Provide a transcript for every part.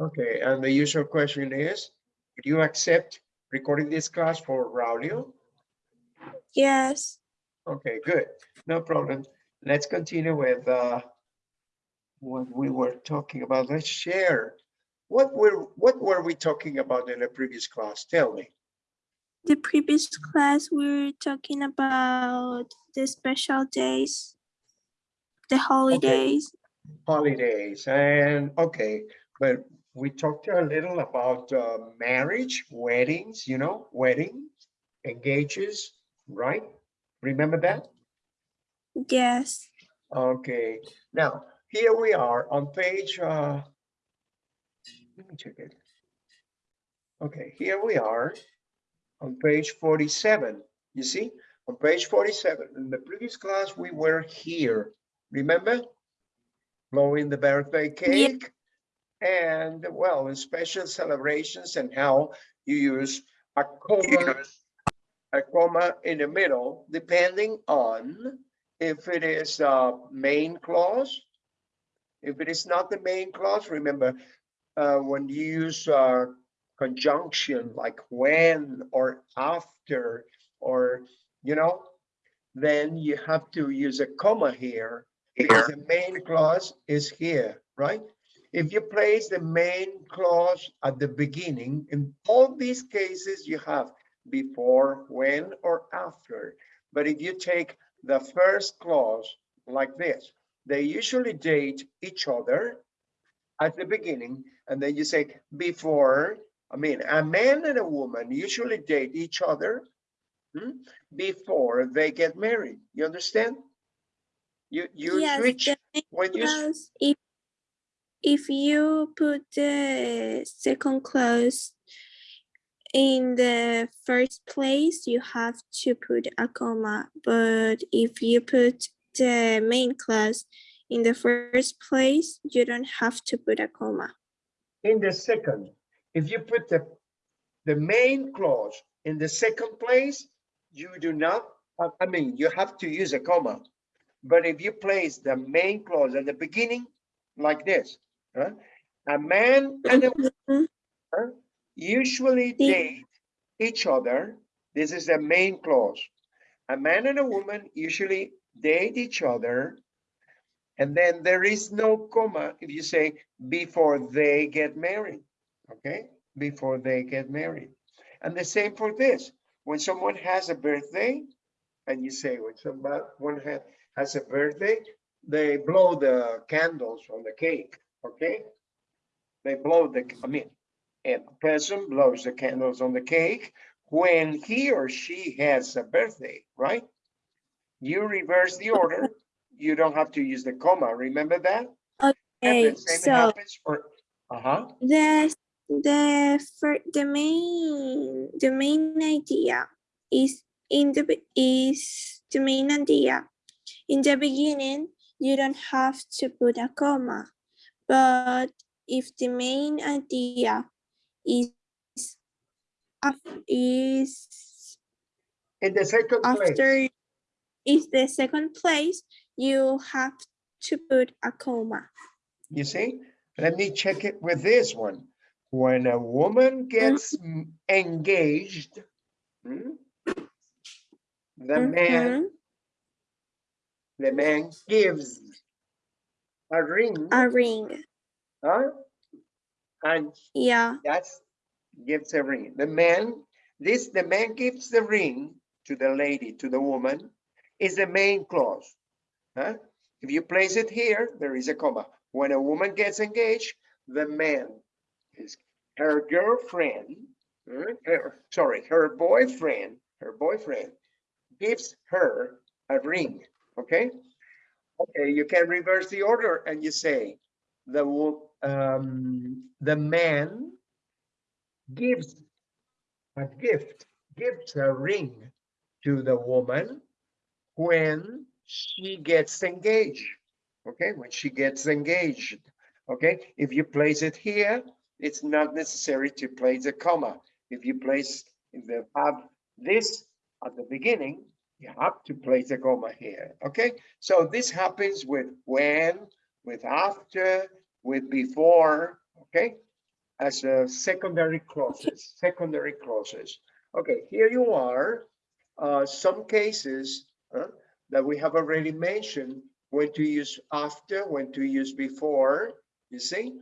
Okay, and the usual question is, do you accept recording this class for Raulio? Yes. Okay, good, no problem. Let's continue with uh, what we were talking about. Let's share. What were, what were we talking about in the previous class? Tell me. The previous class, we were talking about the special days, the holidays. holidays and okay but we talked a little about uh, marriage weddings you know weddings engages right? Remember that? Yes. okay. Now here we are on page uh let me check it. Okay here we are on page 47 you see? On page 47 in the previous class we were here. Remember? Blowing the birthday cake and well in special celebrations and how you use a comma a comma in the middle depending on if it is a main clause. If it is not the main clause remember uh, when you use uh, conjunction like when or after or you know then you have to use a comma here. Because the main clause is here, right? If you place the main clause at the beginning, in all these cases, you have before, when, or after. But if you take the first clause like this, they usually date each other at the beginning, and then you say before, I mean, a man and a woman usually date each other hmm, before they get married. You understand? You you Yes, switch when you if, if you put the second clause in the first place, you have to put a comma. But if you put the main clause in the first place, you don't have to put a comma. in the second, if you put the the main clause in the second place, you do not. I I mean, you have to use a comma. But if you place the main clause at the beginning, like this, huh? a man and a woman mm-hmm. usually date each other. This is the main clause. A man and a woman usually date each other. And then there is no comma if you say before they get married, okay? Before they get married. And the same for this. When someone has a birthday, and you say when someone has a birthday, they blow the candles on the cake, okay? They blow the, I mean, a person blows the candles on the cake when he or she has a birthday, right? You reverse the order. You don't have to use the comma. Remember that? And Okay, the same so happens for, uh-huh. the the fir- the main the main idea is in the is the main idea in the beginning you don't have to put a comma but if the main idea is is In the second place, after is the second place you have to put a comma you see? Let me check it with this one. When a woman gets m- engaged, hmm, the man, Mhm. the man gives a ring, a ring huh? And yeah that's gives a ring. The man, this, the man gives the ring to the lady, to the woman, is the main clause. Huh? If you place it here, there is a comma. When a woman gets engaged, the man is her girlfriend, her, sorry, her boyfriend, her boyfriend gives her a ring. Okay. Okay, you can reverse the order and you say the um, the man gives a gift, gives a ring to the woman when she gets engaged. Okay, when she gets engaged. Okay, if you place it here, it's not necessary to place a comma. If you place, if you have this at the beginning, you have to place a comma here. Okay, so this happens with when, with after, with before. Okay, as a secondary clauses, secondary clauses. Okay, here you are. Uh, some cases uh, that we have already mentioned when to use after, when to use before, you see?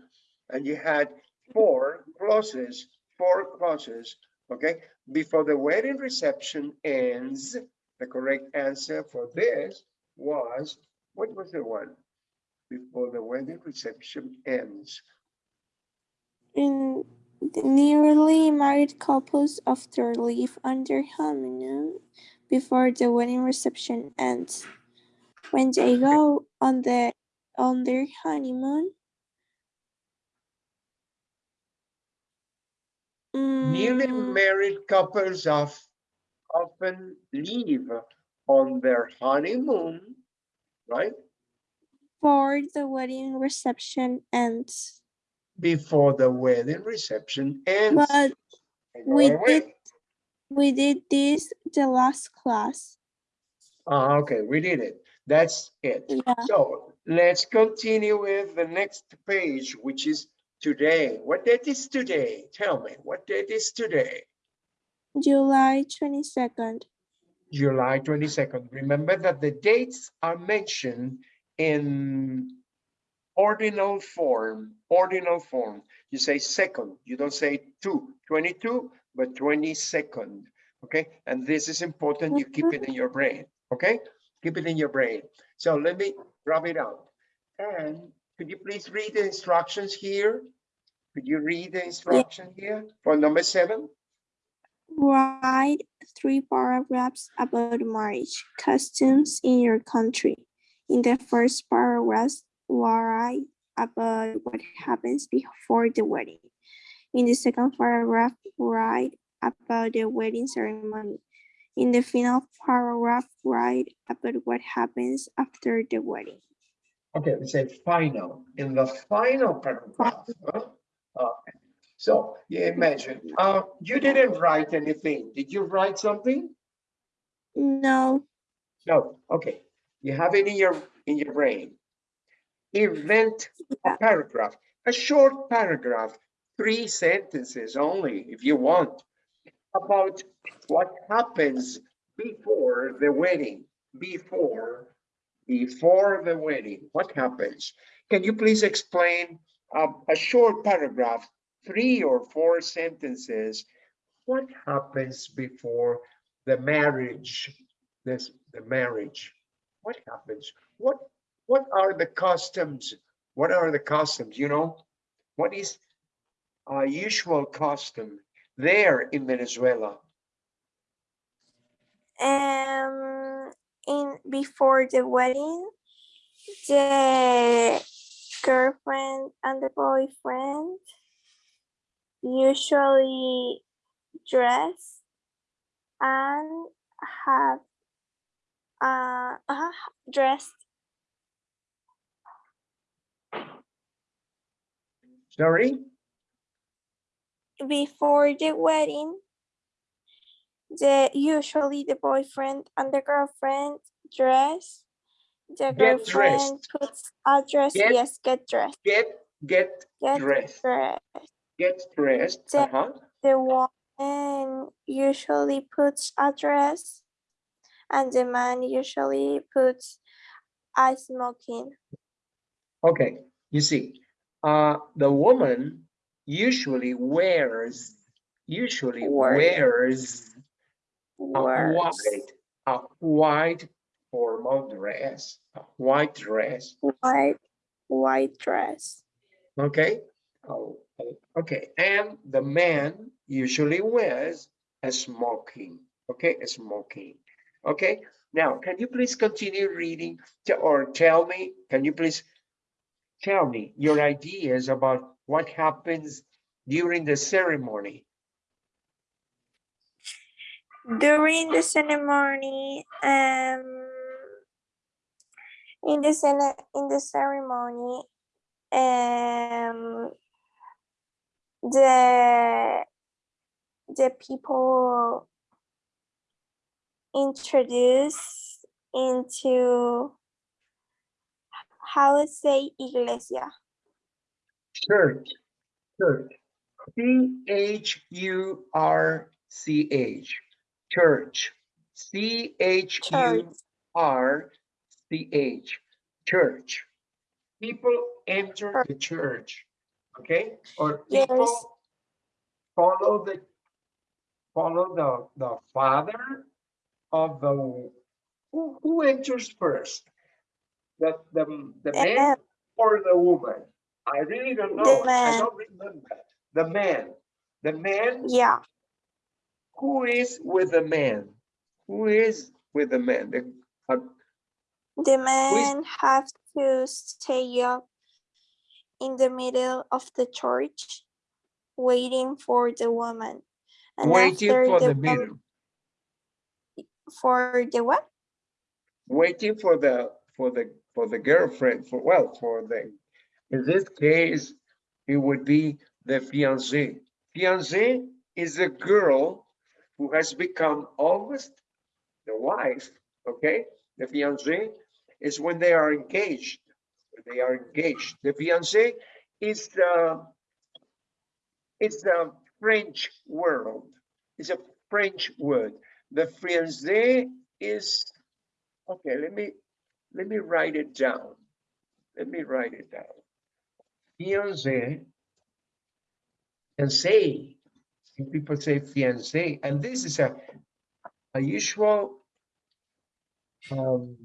And you had four clauses, four clauses, okay? Before the wedding reception ends, the correct answer for this was, what was the one? Before the wedding reception ends. In the newly married couples after leave on their honeymoon before the wedding reception ends. When they go on the on their honeymoon. Newly mm, married couples of often leave on their honeymoon, right? For the wedding reception ends. Before the wedding reception ends. But we away. did we did this the last class. Ah, okay, we did it. That's it. Yeah. So let's continue with the next page, which is today. What date is today? Tell me, what date is today? July twenty-second. July 22nd. Remember that the dates are mentioned in ordinal form, ordinal form. You say second, you don't say two, 22, but 22nd, okay? And this is important, you keep it in your brain, okay? Keep it in your brain. So let me rub it out. And could you please read the instructions here? Could you read the instruction here for number seven? Write three paragraphs about marriage customs in your country. In the first paragraph, write about what happens before the wedding. In the second paragraph, write about the wedding ceremony. In the final paragraph, write about what happens after the wedding. Okay, we say final, in the final paragraph. Okay. So you imagine, uh, you didn't write anything. Did you write something? No, No, okay. You have it in your, in your brain. Event Yeah. paragraph, a short paragraph, three sentences only, if you want, about what happens before the wedding, before, before the wedding, what happens? Can you please explain um, a short paragraph, three or four sentences? What happens before the marriage, this, the marriage? What happens? What, what are the customs? What are the customs, you know? What is a usual custom there in Venezuela? um, in before the wedding, the girlfriend and the boyfriend usually dress and have uh, uh dressed Sorry? before the wedding. The usually the boyfriend and the girlfriend dress. The Get girlfriend dressed. puts a dress. Get- yes, get dressed. Get, get Get dressed, dressed. Get dressed, The- uh-huh. The woman usually puts a dress, and the man usually puts a smoking. Okay, you see, uh, the woman usually wears, usually Wear. wears a white, a white formal dress, a white dress, White, white dress. okay? Okay, and the man usually wears a smoking, okay, a smoking, okay? Now, can you please continue reading or tell me, can you please tell me your ideas about what happens during the ceremony? During the ceremony, um, in the in the ceremony, um, the the people introduce into how to say iglesia. Church, church, C H U R C H, church. C H. U R C H, church. People enter the church, okay? Or Yes. people follow the, follow the, the father of the, who, who enters first? The, the, the man or the woman? I really don't know. I don't remember. The man. The man yeah, who is with the man? Who is with the man? The, uh, the man have to stay up in the middle of the church, waiting for the woman. And waiting for the wom- middle, For the what? waiting for the, for the, for the girlfriend, for, well, for the, in this case, it would be the fiancé. Fiancé is a girl who has become almost the wife, okay? The fiancé is when they are engaged. They are engaged. The fiancé is the, it's the French world. It's a French word. The fiancé is, okay, let me, let me write it down. Let me write it down. Fiancé, fiancé, people say fiancé, and this is a, a usual um,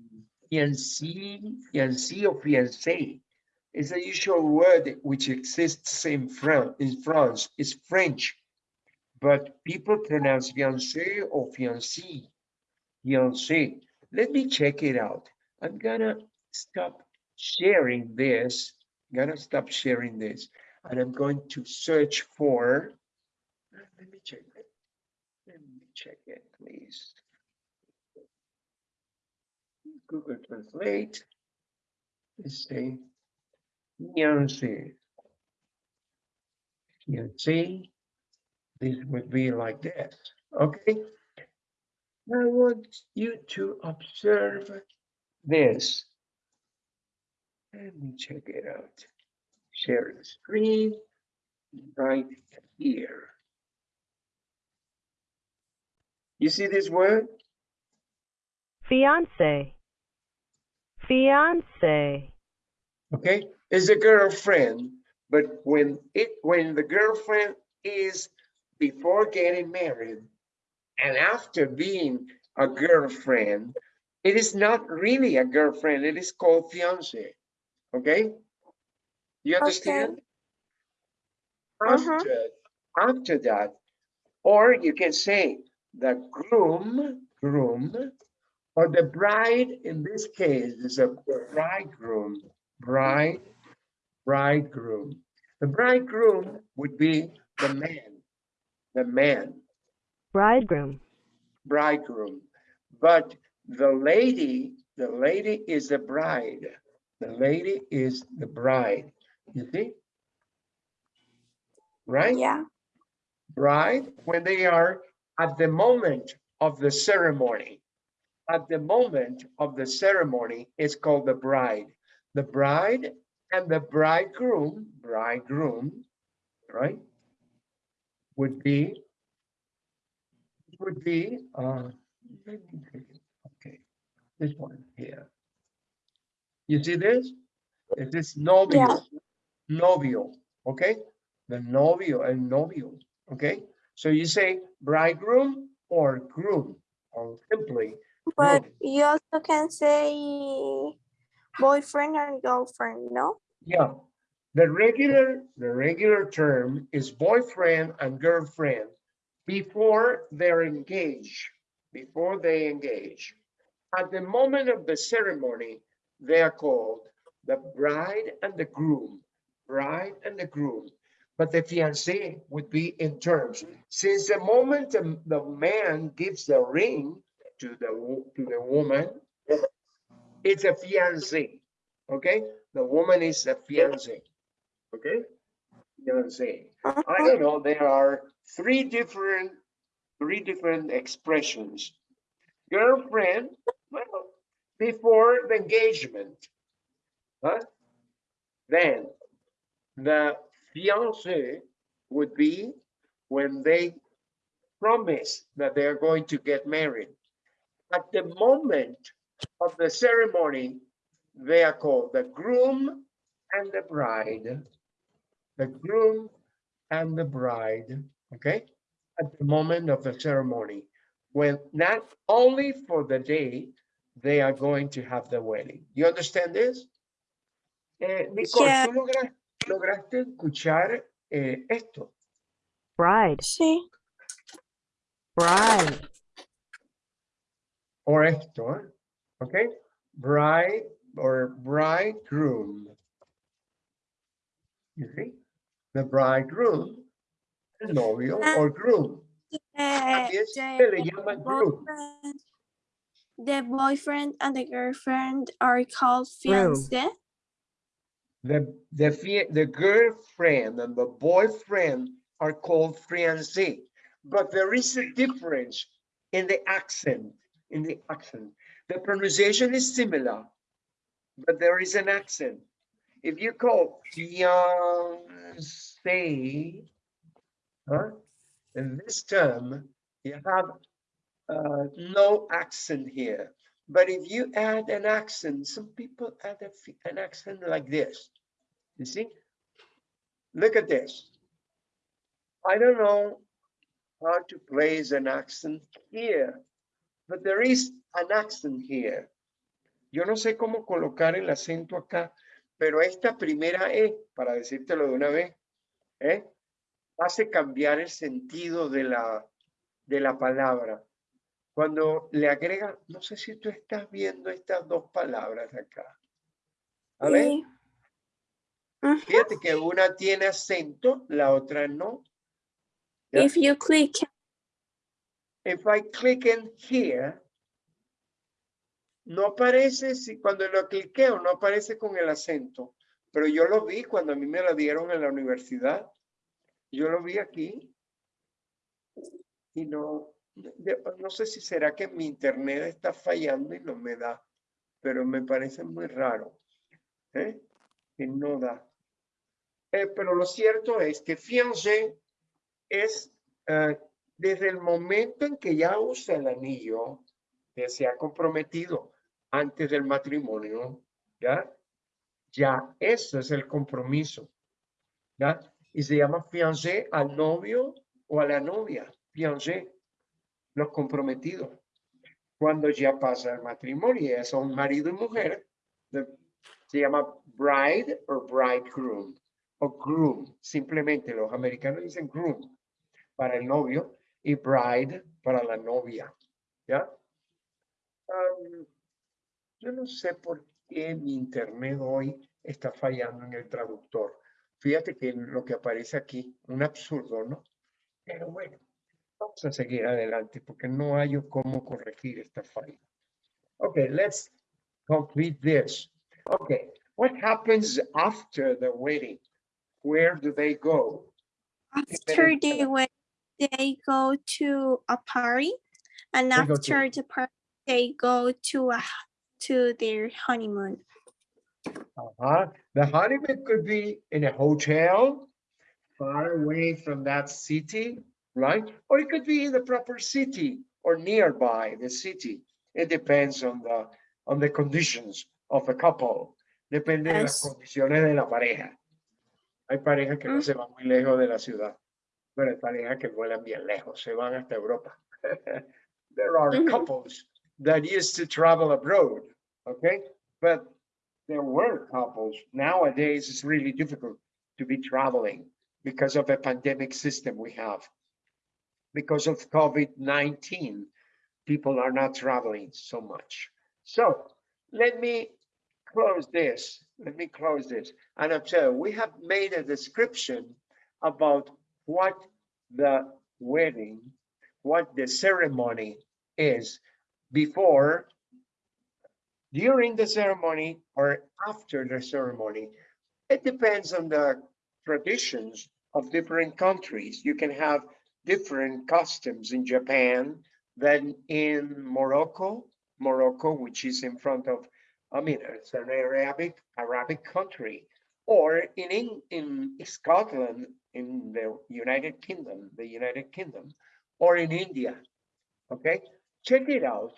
fiancé, fiancé or fiancé. It's a usual word which exists in France, in France, it's French. But people pronounce fiancé or fiancé, fiancé. Let me check it out. I'm gonna stop sharing this. I'm Gonna stop sharing this, and I'm going to search for. Let me check it. Let me check it, please. Google Translate. Let's say fiancé. Fiancé. This would be like this. Okay. I want you to observe this. Let me check it out. Share the screen right here. You see this word? Fiance. Fiance. Okay, is a girlfriend, but when it when the girlfriend is before getting married and after being a girlfriend, it is not really a girlfriend, it is called fiance. Okay? You understand? Mhm. After, after that, or you can say the groom, groom, or the bride, in this case, is a bridegroom, bride, bridegroom. The bridegroom would be the man, the man, Bridegroom. bridegroom. But the lady, the lady is the bride. The lady is the bride. You see? Right? Yeah, bride when they are at the moment of the ceremony. At the moment of the ceremony, it's called the bride. The bride and the bridegroom, bridegroom, right? Would be, would be, uh, let me take it. okay, this one here. You see this? This is novio, novio, okay? The novio and novio, okay? So you say bridegroom or groom, or simply but groom. you also can say boyfriend and girlfriend, no? Yeah, the regular, the regular term is boyfriend and girlfriend before they're engaged, before they engage. At the moment of the ceremony, they are called the bride and the groom, bride and the groom. But the fiancé would be in terms, since the moment the, the man gives the ring to the, to the woman, it's a fiancé, okay? The woman is a fiancé, okay? Fiancé. I Mhm. don't know, there are three different, three different expressions. Girlfriend, well, before the engagement. Huh? Then the fiancé, would be when they promise that they are going to get married. At the moment of the ceremony, they are called the groom and the bride. The groom and the bride, okay? At the moment of the ceremony, when not only for the day they are going to have the wedding. You understand this? Eh, Nicole, Yeah. ¿tú logra- lograste escuchar eh, esto? Bride. Sí. Bride. Or esto, okay? Bride or bridegroom. You see? The bridegroom, el novio or groom. Eh, Así es, se le the llama groom. boyfriend- The boyfriend and the girlfriend are called fiancé. The, the, the girlfriend and the boyfriend are called fiancé. But there is a difference in the accent, in the accent. The pronunciation is similar, but there is an accent. If you call fiancé, huh? In this term, you have uh, no accent here. But if you add an accent, some people add a an accent like this. You see? Look at this. I don't know how to place an accent here, but there is an accent here. Yo no sé cómo colocar el acento acá, pero esta primera E, para decírtelo de una vez, ¿eh? hace cambiar el sentido de la, de la palabra. Cuando le agrega, no sé si tú estás viendo estas dos palabras acá. A ver. Sí. Fíjate que una tiene acento, la otra no. If you click, If I click in here, no aparece, si cuando lo cliqueo, no aparece con el acento, pero yo lo vi cuando a mí me lo dieron en la universidad. Yo lo vi aquí y no, no sé si será que mi internet está fallando y no me da, pero me parece muy raro, ¿eh? Que no da. Eh, pero lo cierto es que fiancé es eh, desde el momento en que ya usa el anillo, que se ha comprometido antes del matrimonio, ¿ya? Ya eso es el compromiso, ¿ya? Y se llama fiancé al novio o a la novia, fiancé, los comprometidos. Cuando ya pasa el matrimonio, ya son marido y mujer, se llama bride o bridegroom o groom, simplemente los americanos dicen groom para el novio y bride para la novia, ¿ya? Am, yo no sé por qué mi internet hoy está fallando en el traductor. Fíjate que lo que aparece aquí, un absurdo, ¿no? Pero bueno, vamos a seguir adelante porque no hay cómo corregir esta falla. Okay, let's complete this. Okay, what happens after the wedding? Where do they go? after the wedding, they go to a party, and They after the party, they go to a to their honeymoon. Uh-huh. The honeymoon could be in a hotel, far away from that city, right? Or it could be in the proper city or nearby the city. It depends on the on the conditions of the couple. Depende de las Yes. condiciones de la pareja. Hay parejas que no Mm. se van muy lejos de la ciudad, pero hay parejas que vuelan bien lejos, se van hasta Europa. There are couples that used to travel abroad, okay? But there were couples. Nowadays, it's really difficult to be traveling because of the pandemic system we have. Because of COVID-19, people are not traveling so much. So let me close this. Let me close this. And observe, we have made a description about what the wedding, what the ceremony is before during the ceremony or after the ceremony. It depends on the traditions of different countries. You can have different customs in Japan than in Morocco, Morocco, which is in front of, I mean, it's an Arabic, Arabic country. or in, in, in Scotland, in the United Kingdom, the United Kingdom, or in India. Okay, check it out.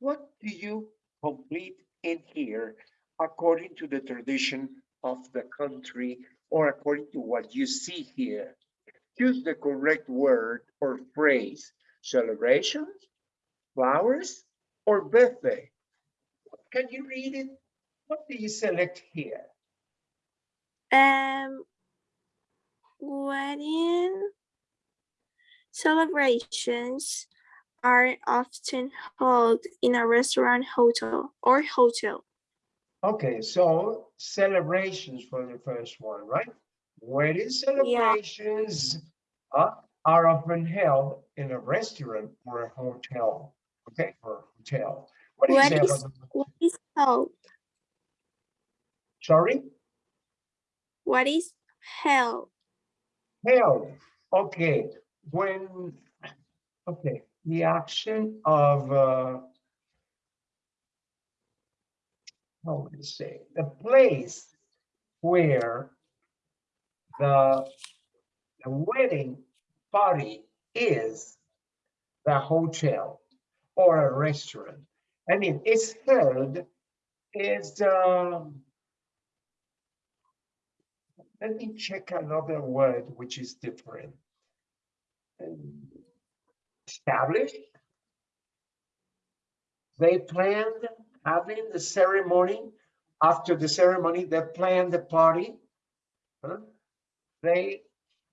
What do you complete in here according to the tradition of the country or according to what you see here? Choose the correct word or phrase, celebrations, flowers, or birthday. Can you read it? What do you select here? Um, wedding celebrations are often held in a restaurant, hotel, or hotel. Okay, so celebrations for the first one, right? Wedding celebrations uh, are often held in a restaurant or a hotel. Okay, or hotel. What What is- What is held? sorry? What is held? Held, okay, when, okay, the action of, uh, how would you say, the place where the, the wedding party is the hotel or a restaurant. I mean, it's held, is, um, let me check another word which is different. Um, Established. They planned having the ceremony. After the ceremony, they planned the party. huh? They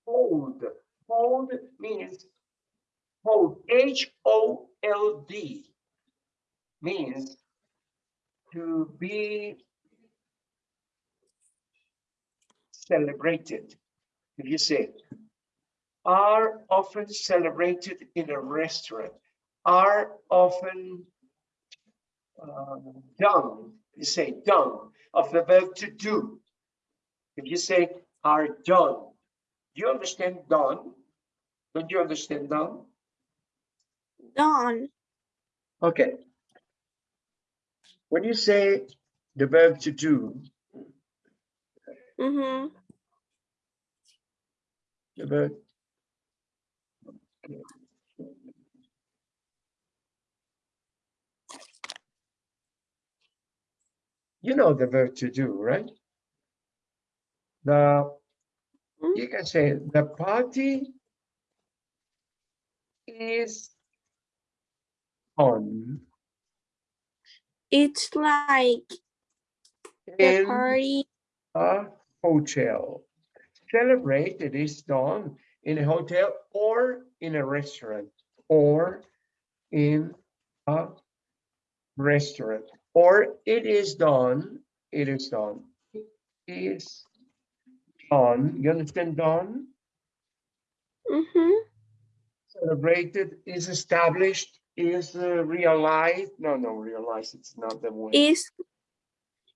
hold, hold means hold, H O L D means to be celebrated. If you say, are often celebrated in a restaurant, are often uh, done, you say done, of the verb to do. If you say are done, do you understand done? Don't you understand done? Done. Okay. When you say the verb to do, Mm-hmm. the verb. You know the verb to do, right? The, Mm. you can say the party is on It's like the party. a hotel. Celebrate it is done in a hotel or in a restaurant or in a restaurant or it is done, it is done. It Is done, you understand done? Mm-hmm. Celebrated is established, is uh, realized. No, no, realized, it's not the word. It's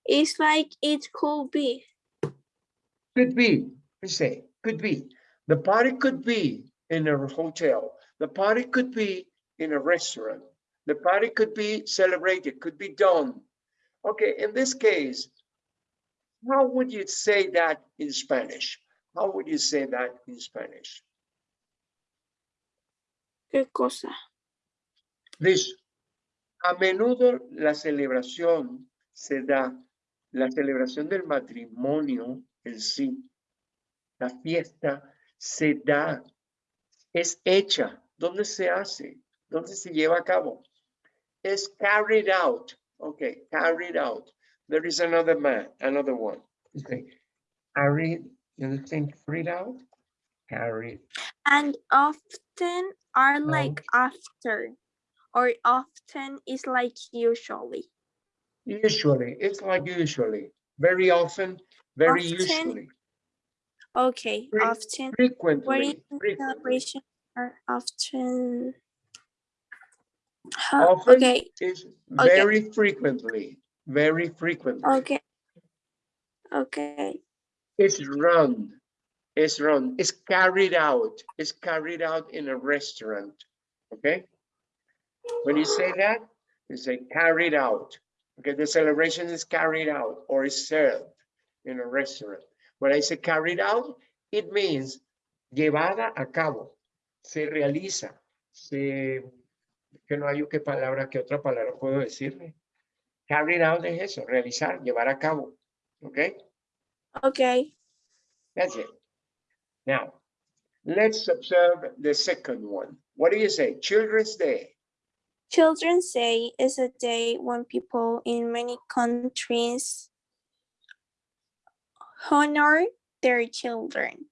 it's like it could be. Could be, we say, could be. The party could be in a hotel. The party could be in a restaurant. The party could be celebrated, could be done. Okay, in this case, how would you say that in Spanish? How would you say that in Spanish? ¿Qué cosa? This, a menudo la celebración se da, la celebración del matrimonio en sí, la fiesta se da, es hecha. ¿Dónde se hace? ¿Dónde se lleva a cabo? Es carried out. Okay, carried out. There is another man, another one. Okay, carried, you understand carried out? Carried, And often are No. like after, or often is like usually. usually, it's like usually, very often, very Often. usually, Okay, Fre- often frequently, wedding frequently. celebrations are often. Huh, Often okay, is Okay. very frequently, very frequently. okay. Okay, It's run, it's run, it's carried out, it's carried out in a restaurant, okay? When you say that, you say carried out, okay, the celebration is carried out or is served. In a restaurant. When I say carried out, it means llevada a cabo, se realiza, se, que no hay qué palabra, qué otra palabra puedo decirle. Carried out es eso, realizar, llevar a cabo. Okay, Okay. that's it. Now, let's observe the second one. What do you say? Children's Day. Children's Day is a day when people in many countries honor their children.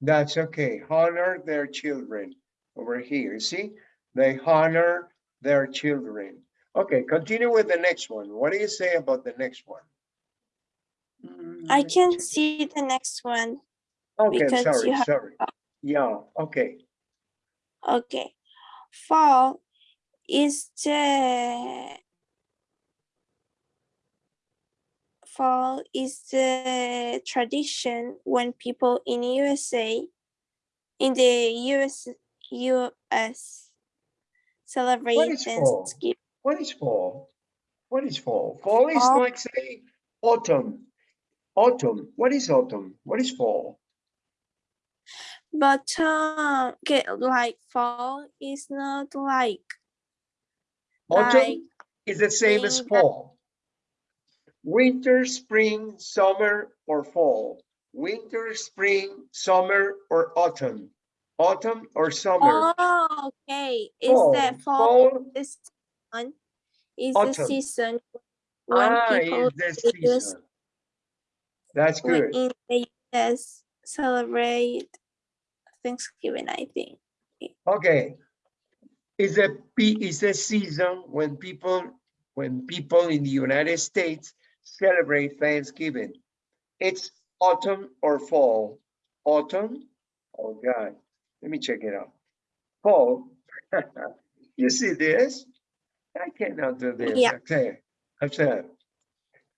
That's okay. Honor their children over here. See, they honor their children. Okay, continue with the next one. What do you say about the next one? I Mm, can see the next one. Okay, sorry, have- sorry. Yeah, okay. Okay. Fall is the fall is the tradition when people in USA in the US US celebrate is fall? Thanksgiving. What is fall? What is fall? Fall is Fall- like say autumn. Autumn. What is autumn? What is fall? But um, okay, like fall is not like like Autumn is the same as fall. Winter, spring, summer, or fall. Winter, spring, summer, or autumn. Autumn or summer. oh okay, is Fall. that fall this one is the season when Ah, people is the in the US season. That's good. in the US celebrate Thanksgiving, I think. Okay. Is a is a season when people when people in the United States celebrate Thanksgiving. It's autumn or fall. Autumn. Oh God. Let me check it out. Fall. you see this? I cannot do this. Yeah. Okay. I said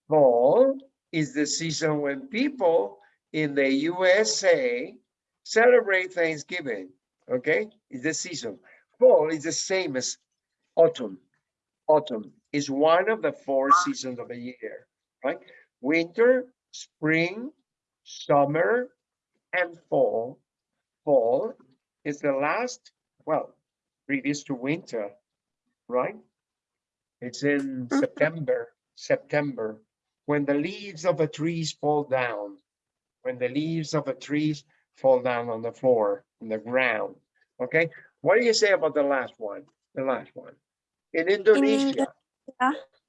fall is the season when people in the USA celebrate Thanksgiving. Okay, it's the season. Fall is the same as autumn. Autumn is one of the four seasons of the year, right? Winter, spring, summer, and fall. Fall is the last, well, previous to winter, right? It's in Mhm. September, September, when the leaves of the trees fall down. When the leaves of the trees fall down on the floor, on the ground. Okay, what do you say about the last one? The last one. In Indonesia, In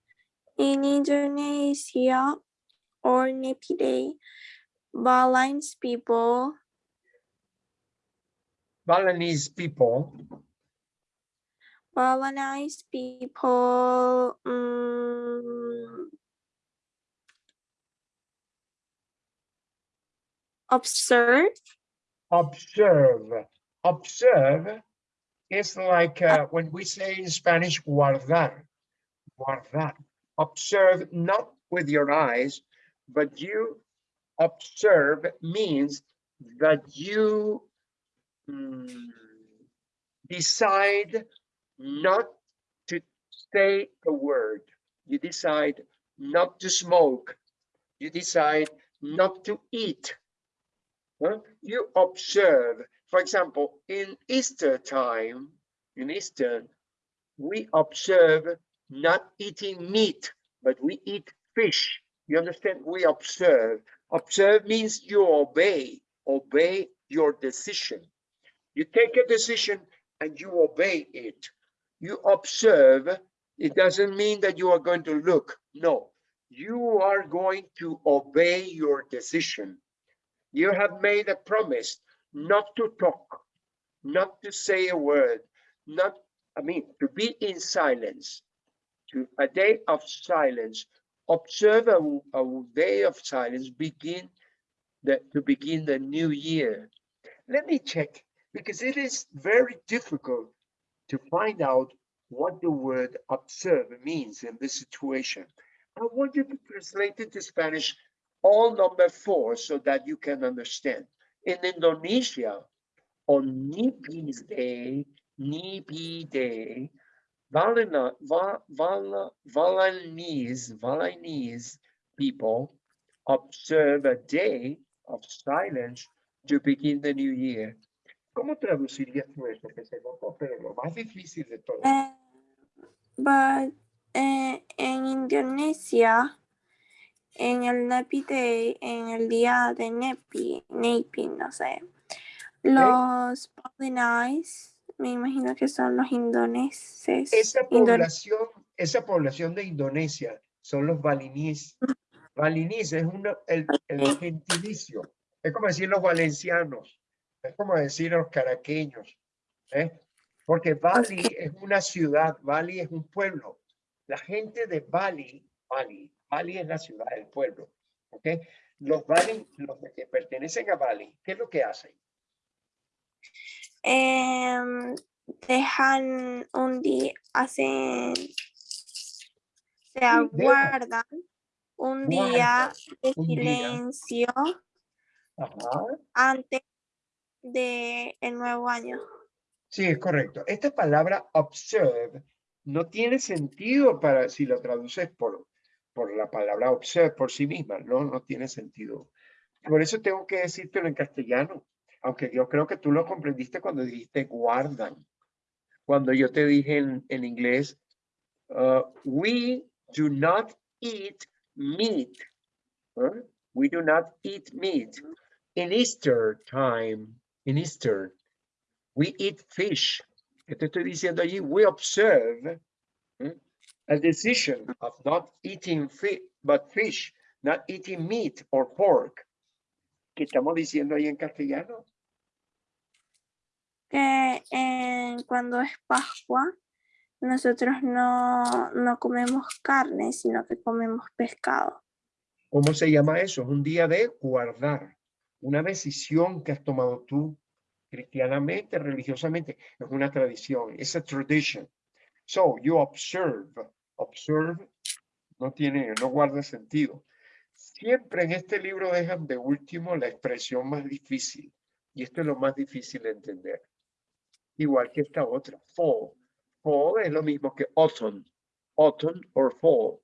Indonesia or Nepal, Balinese people Balinese people, Balinese people um, observe observe. Observe is like uh, when we say in Spanish, guardar. Guardar. Observe not with your eyes, but you observe means that you mm, decide not to say a word. You decide not to smoke. You decide not to eat. Huh? You observe, for example, in Easter time, in Easter, we observe not eating meat, but we eat fish. You understand? We observe. Observe means you obey, obey your decision. You take a decision and you obey it. You observe, it doesn't mean that you are going to look. No, you are going to obey your decision. You have made a promise not to talk, not to say a word, not, I mean, to be in silence, to a day of silence. Observe a, a day of silence, begin the, to begin the new year. Let me check, because it is very difficult to find out what the word observe means in this situation. I want you to translate it to Spanish all number four so that you can understand. In Indonesia, on Nipis Day, Nipi Day, Valena, Va, Vala, Balinese, Balinese people observe a day of silence to begin the new year. ¿Cómo traducirías tú eso? Que se pero lo más difícil de todo. Eh, but eh, en Indonesia, en el Nepi Day, en el día de Nepi, Nepi, no sé, los Balinese, me imagino que son los indoneses. Esa indone- población, esa población de Indonesia son los balinís. Balinís es una, el, el gentilicio. Es como decir los valencianos. Es como decir los caraqueños. ¿eh? Porque Bali es una ciudad, Bali es un pueblo. La gente de Bali, Bali, Bali es la ciudad, el pueblo. ¿ok? Los Bali, los que pertenecen a Bali, ¿qué es lo que hacen? Em, dejan un día, hacen, se aguardan un día de silencio Ajá. antes de el nuevo año. Sí, es correcto. Esta palabra observe no tiene sentido para si lo traduces por, por la palabra observe por sí misma, no, no tiene sentido. Por eso tengo que decírtelo en castellano, aunque yo creo que tú lo comprendiste cuando dijiste guardan. Cuando yo te dije en, en inglés, uh, we do not eat meat. ¿eh? We do not eat meat in Easter time, in Easter. We eat fish. ¿Qué te estoy diciendo allí? We observe ¿eh? a decision of not eating fish, but fish, not eating meat or pork. ¿Qué estamos diciendo ahí en castellano? Que cuando es Pascua, nosotros no, no comemos carne, sino que comemos pescado. ¿Cómo se llama eso? Es un día de guardar. Una decisión que has tomado tú cristianamente, religiosamente. Es una tradición. Es a tradition. So you observe. Observe no tiene, no guarda sentido. Siempre en este libro dejan de último la expresión más difícil. Y esto es lo más difícil de entender. Igual que esta otra. Fall. Fall es lo mismo que autumn. Autumn or fall.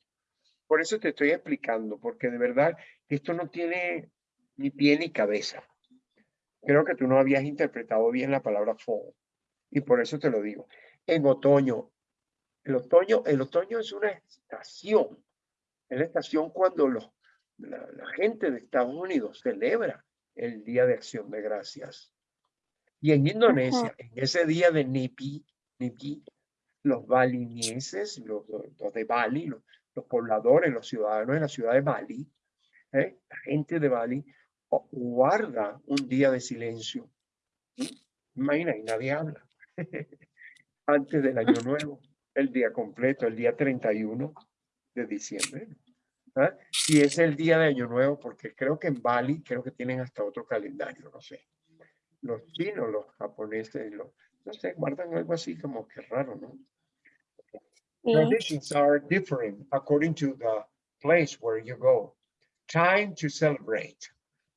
Por eso te estoy explicando, porque de verdad esto no tiene ni pie ni cabeza. Creo que tú no habías interpretado bien la palabra fall. Y por eso te lo digo. En otoño, el otoño, el otoño es una estación. Es la estación cuando los, la gente de Estados Unidos celebra el Día de Acción de Gracias. Y en Indonesia, en ese día de Nipi, Nipi, los balineses, los, los de Bali, los, los pobladores, los ciudadanos de la ciudad de Bali, ¿eh? la gente de Bali, guarda un día de silencio. Imagina, y nadie habla. Antes del año nuevo, el día completo, el día 31 de diciembre. ¿ah? Y es el día de año nuevo, porque creo que en Bali, creo que tienen hasta otro calendario, no sé. Los chinos, los japoneses, los, no sé, guardan algo así como que raro, ¿no? Sí. Traditions are different according to the place where you go. Time to celebrate.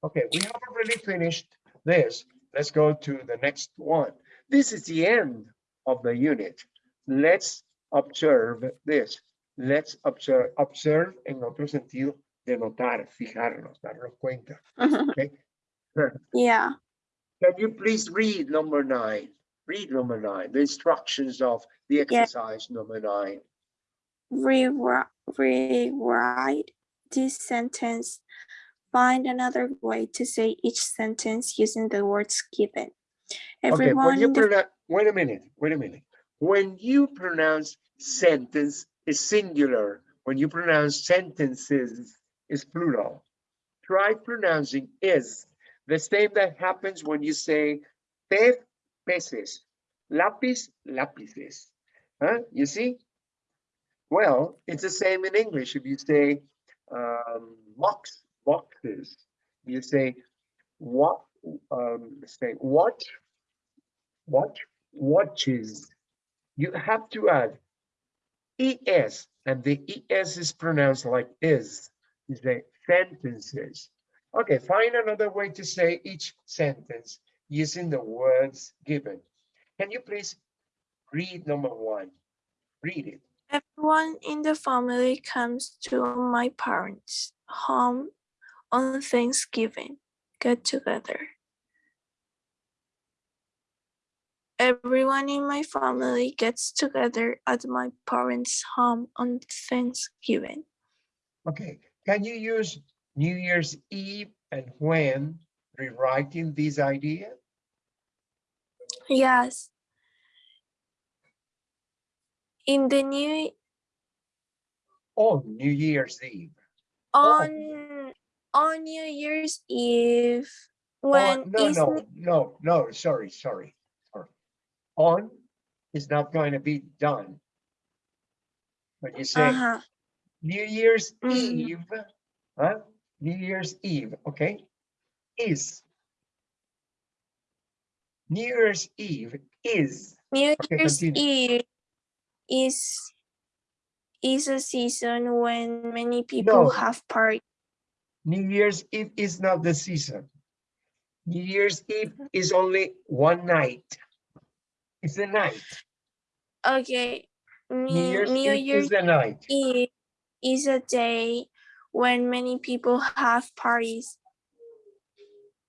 Okay, we have already finished this. Let's go to the next one. This is the end of the unit. Let's observe this. Let's observe, observe en otro sentido de notar, fijarnos, darnos cuenta. Okay. yeah. Can you please read number nine? Read number nine, the instructions of the exercise number nine. Rewrite, rewrite this sentence. Find another way to say each sentence using the words given. Okay, when Everyone you pronounce, wait a minute, wait a minute. When you pronounce sentence is singular, when you pronounce sentences is plural. Try pronouncing is, the same that happens when you say pez, peces, lápiz, lápices. Huh? You see? Well, it's the same in English. If you say um, box, boxes, you say what, um, say what, what, watches. You have to add es, and the es is pronounced like is. You say sentences. Okay, find another way to say each sentence using the words given. Can you please read number one? Read it. Everyone in the family comes to my parents' home on Thanksgiving get together. Everyone in my family gets together at my parents' home on Thanksgiving. Okay, can you use New Year's Eve and when rewriting this idea? Yes. In the new On New Year's Eve. Oh. on on New Year's Eve On- when No, is no, no, no, sorry, sorry, sorry. On is not going to be done. But you say uh-huh. New Year's Mhm. Eve, huh? New Year's Eve, okay? Is. New Year's Eve is, New Okay, Year's continue. Eve is is a season when many people No. have parties. New Year's Eve is not the season. New Year's Eve is only one night. It's the night. Okay. New New, Year's New Eve is the night. Eve is a day when many people have parties.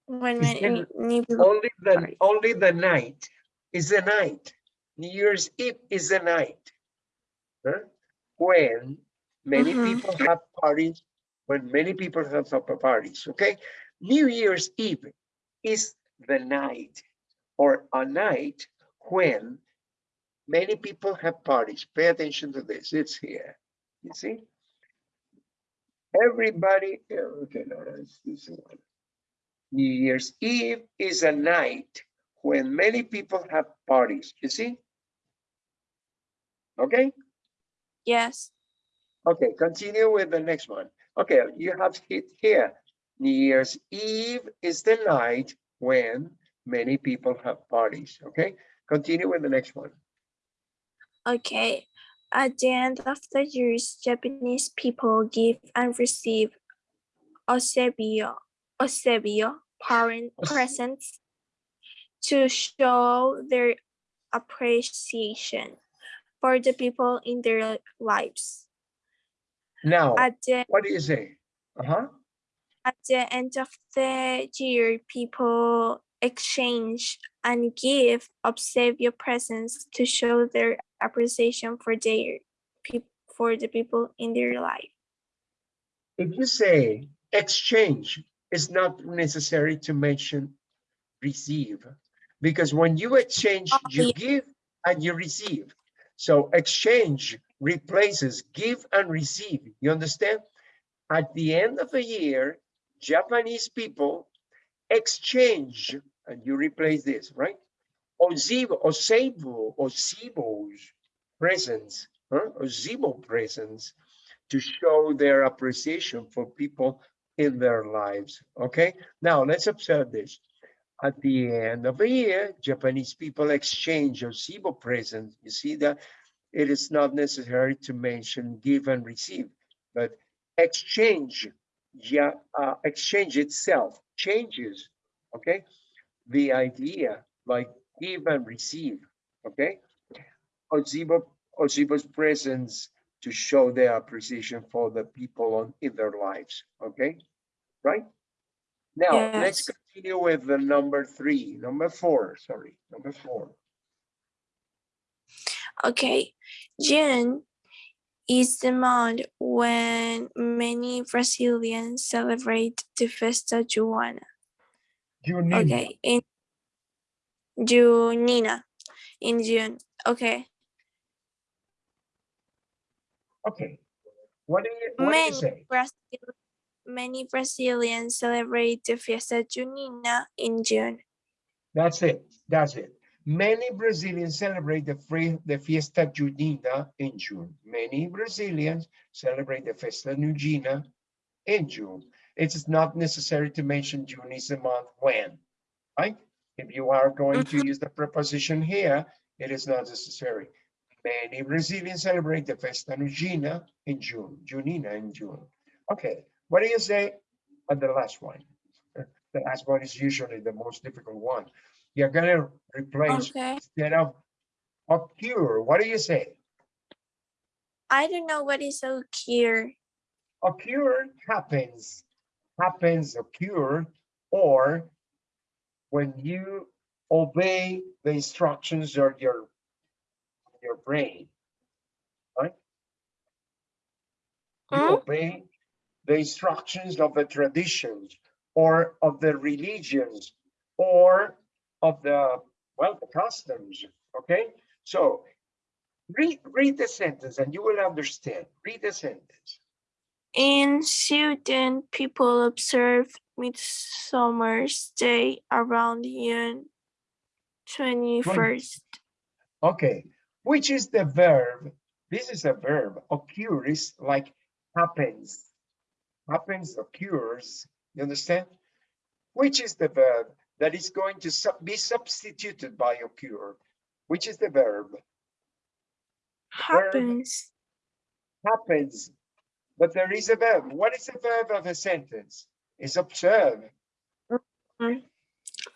When many, many people Only the, Sorry. only the night is the night. New Year's Eve is the night. huh? When many Mhm. people have parties, when many people have pa- parties, okay? New Year's Eve is the night or a night when many people have parties. Pay attention to this, it's here, you see? Everybody, okay, no, that's this one. New Year's Eve is a night when many people have parties, you see? Okay, yes. okay, continue with the next one. Okay, you have it here. New Year's Eve is the night when many people have parties, okay? Continue with the next one. Okay. At the end of the years, Japanese people give and receive osebio, osebio parent presents to show their appreciation for the people in their lives. Now, At the what do you say? Uh-huh, at the end of the year, people exchange and give obsequio presents to show their appreciation for their for the people in their life. if you say exchange, it's not necessary to mention receive. Because when you exchange, Oh, you yeah. give and you receive. So exchange replaces give and receive. You understand? At the end of the year, Japanese people exchange, and you replace this, right? Ozibo, Oseibo, Osibo's presents, huh? Ozibo presents to show their appreciation for people in their lives. Okay, now let's observe this. At the end of a year, Japanese people exchange Osibo presents. You see that it is not necessary to mention give and receive, but exchange, yeah, uh, exchange itself changes, okay? The idea like give and receive, okay? Ozibo, Ozibo's presence to show their appreciation for the people on, in their lives, okay? Right? Now, let's continue with the number three, number four, sorry, number four. Okay, June is the month when many Brazilians celebrate the Festa Joana. Junina. Okay, in Junina, in June. Okay, Okay. What do you, what do you many say? Brazil, many Brazilians celebrate the Fiesta Junina in June. That's it. That's it. Many Brazilians celebrate the free, the Fiesta Junina in June. Many Brazilians celebrate the Festa Junina in June. It is not necessary to mention June is the month when, right? If you are going to mm-hmm. use the preposition here, it is not necessary. Many Brazilians celebrate the Festa Junina in June, Junina in June. Okay, what do you say on the last one? The last one is usually the most difficult one. You're gonna replace Okay, instead of occur, what do you say? I don't know what is occur. Occur happens, happens, occur, or when you obey the instructions of your, your brain. Right? You Hmm? obey the instructions of the traditions or of the religions or of the, well, the customs, okay? So read, read the sentence and you will understand. Read the sentence. In Sweden, people observe Midsummer's Day around June 21st. Okay, which is the verb? This is a verb. occurs like happens. Happens, occurs. You understand? Which is the verb that is going to sub- be substituted by occur? Which is the verb? Happens. Happens. But there is a verb. What is the verb of a sentence? It's observe.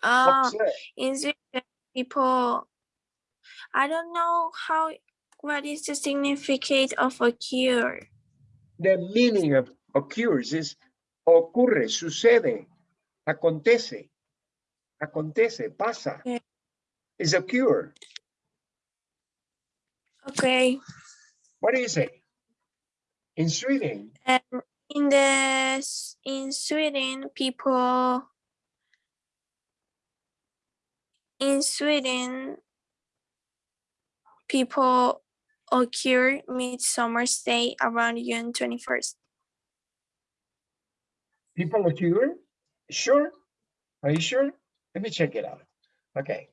Uh, Observe. in Sweden, people, I don't know how, what is the significance of occur? The meaning of occurs is ocurre, sucede, acontece, acontece, pasa. Yeah. Is occur. Okay, What do you say? In Sweden, and in the, in Sweden, people, in Sweden, people occur Midsummer's Day around June 21st. people occur? Sure? Are you sure? Let me check it out. Okay.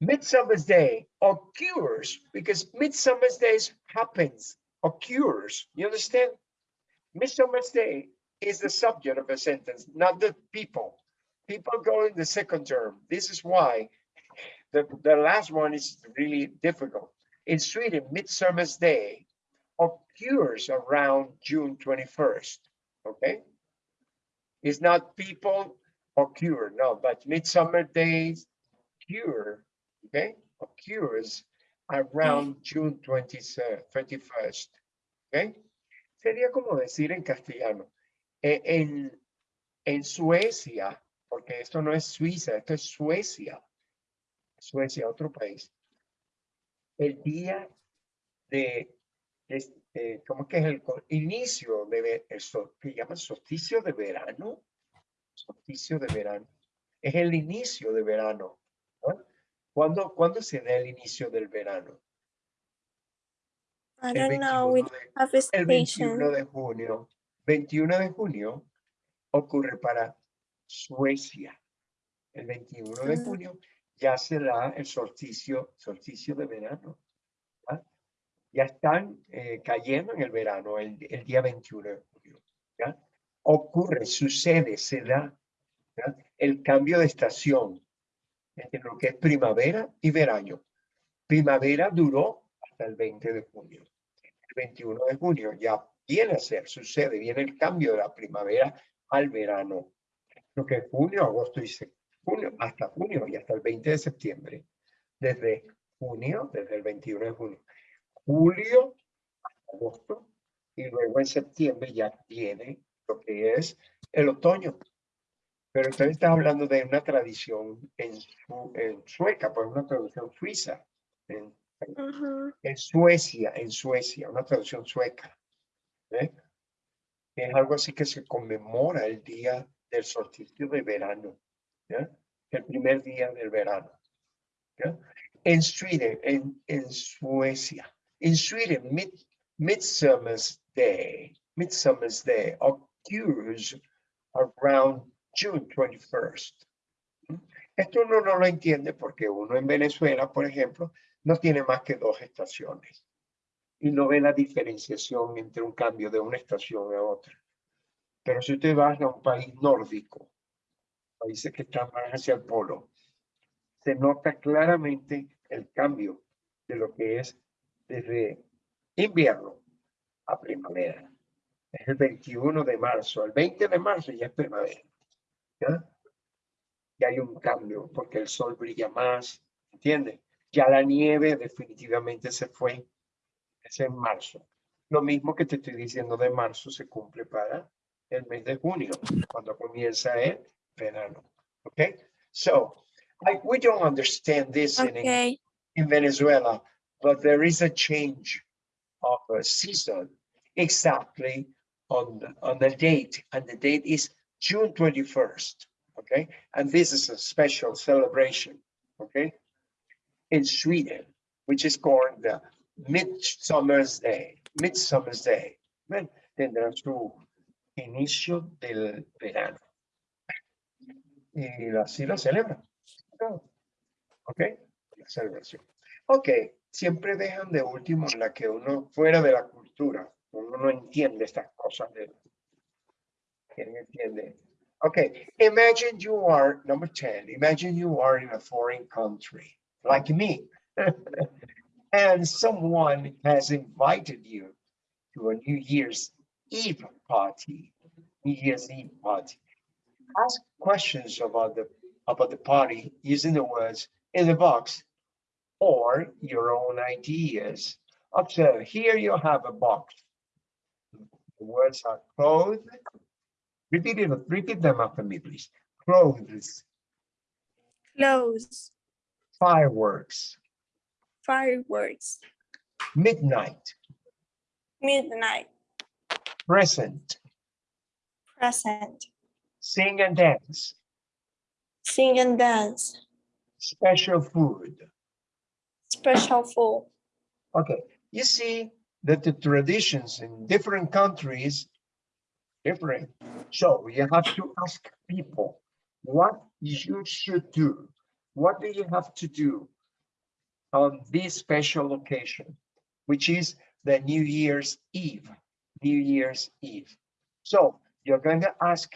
Midsummer's Day occurs because Midsummer's Day happens, occurs. You understand? Midsummer's Day is the subject of a sentence, not the people. People go in the second term. This is why the, the last one is really difficult. In Sweden, Midsummer's Day occurs around June 21st. Okay? It's not people occur, no, but Midsummer Days cure, okay? Occurs around June 20, 21st. ¿ok? Sería como decir en castellano, e- en, en Suecia, porque esto no es Suiza, esto es Suecia, Suecia, otro país. El día de, es- eh, ¿cómo que es el inicio de, el que llaman solsticio de verano? Solsticio de verano. Es el inicio de verano. ¿Cuándo, ¿Cuándo se da el inicio del verano? I El don't know, we 21 de- have a el 21 station. de junio. 21 de junio ocurre para Suecia. El 21 de Ah. junio ya será el solsticio, solsticio de verano. ¿ya? Ya están eh, cayendo en el verano el, el día 21 de junio. ¿ya? Ocurre, sucede, se da ¿ya? el cambio de estación entre lo que es primavera y verano. Primavera duró hasta el 20 de junio. El 21 de junio ya viene a ser, sucede, viene el cambio de la primavera al verano. Lo que es junio, agosto y junio, hasta junio y hasta el 20 de septiembre. Desde junio, desde el 21 de junio. Julio, hasta agosto y luego en septiembre ya viene lo que es el otoño. Pero usted está hablando de una tradición en, en sueca, pues una traducción suiza. En, Ujú. en Suecia, en Suecia, una traducción sueca. ¿eh? Es algo así que se conmemora el día del solsticio de verano, ¿ya? el primer día del verano. ¿ya? En Sweden, en, en Suecia, en Sweden, mid, Midsummer's Day, Midsummer's Day occurs around June 21st. ¿Mm? Esto uno no lo entiende porque uno en Venezuela, por ejemplo, no tiene más que dos estaciones y no ve la diferenciación entre un cambio de una estación a otra. Pero si usted va a un país nórdico, países que están más hacia el polo, se nota claramente el cambio de lo que es desde invierno a primavera. Es el 21 de marzo, el 20 de marzo ya es primavera. ¿Ya? Y hay un cambio porque el sol brilla más, ¿entiende? Ya la nieve definitivamente se fue, es en marzo. Lo mismo que te estoy diciendo de marzo se cumple para el mes de junio, cuando comienza el verano. Okay, so I, we don't understand this in, Eng- Okay. in Venezuela, but there is a change of a season exactly on, on the date, and the date is June twenty-first, okay? And this is a special celebration, okay? In Sweden, which is called the Midsummer's Day, Midsummer's Day. Ven, Tendrá su inicio del verano. Y así lo celebran. Ok, la celebración. Ok, siempre dejan de último la que uno fuera de la cultura. Uno no entiende estas cosas. De, Okay, imagine you are, number 10, imagine you are in a foreign country, like me. and someone has invited you to a New Year's Eve party, New Year's Eve party. Ask questions about the about the party using the words in the box or your own ideas. Observe, here you have a box. The words are clothes. Repeat it, repeat them after me, please. Clothes, Close. fireworks, Fireworks. midnight, Midnight. present, Present. sing and dance, Sing and dance. special food. Special food. Okay, you see that the traditions in different countries different. So you have to ask people what you should do. What do you have to do on this special occasion, which is the New Year's Eve, New Year's Eve. So you're going to ask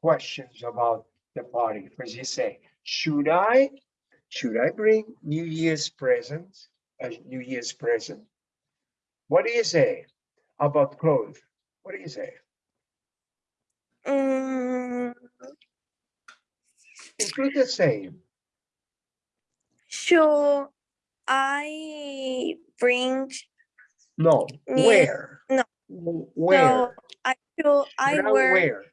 questions about the party. First you say, should I, should I bring New Year's presents? a New Year's present. What do you say about clothes? What do you say? Mm, Include the same. should I bring No, Yeah, where? no. Where? So I should I Should wear Where?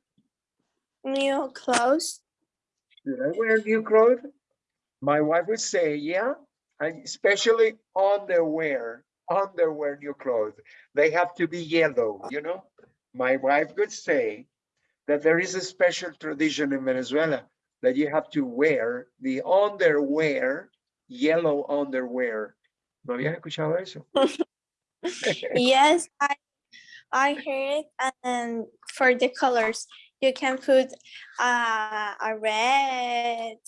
new clothes? Should I wear new clothes? My wife would say, yeah, and especially underwear, underwear new clothes. They have to be yellow, you know? My wife would say that there is a special tradition in Venezuela that you have to wear the underwear, yellow underwear. ¿No habías escuchado eso? Yes, I I heard and for the colors you can put uh, a red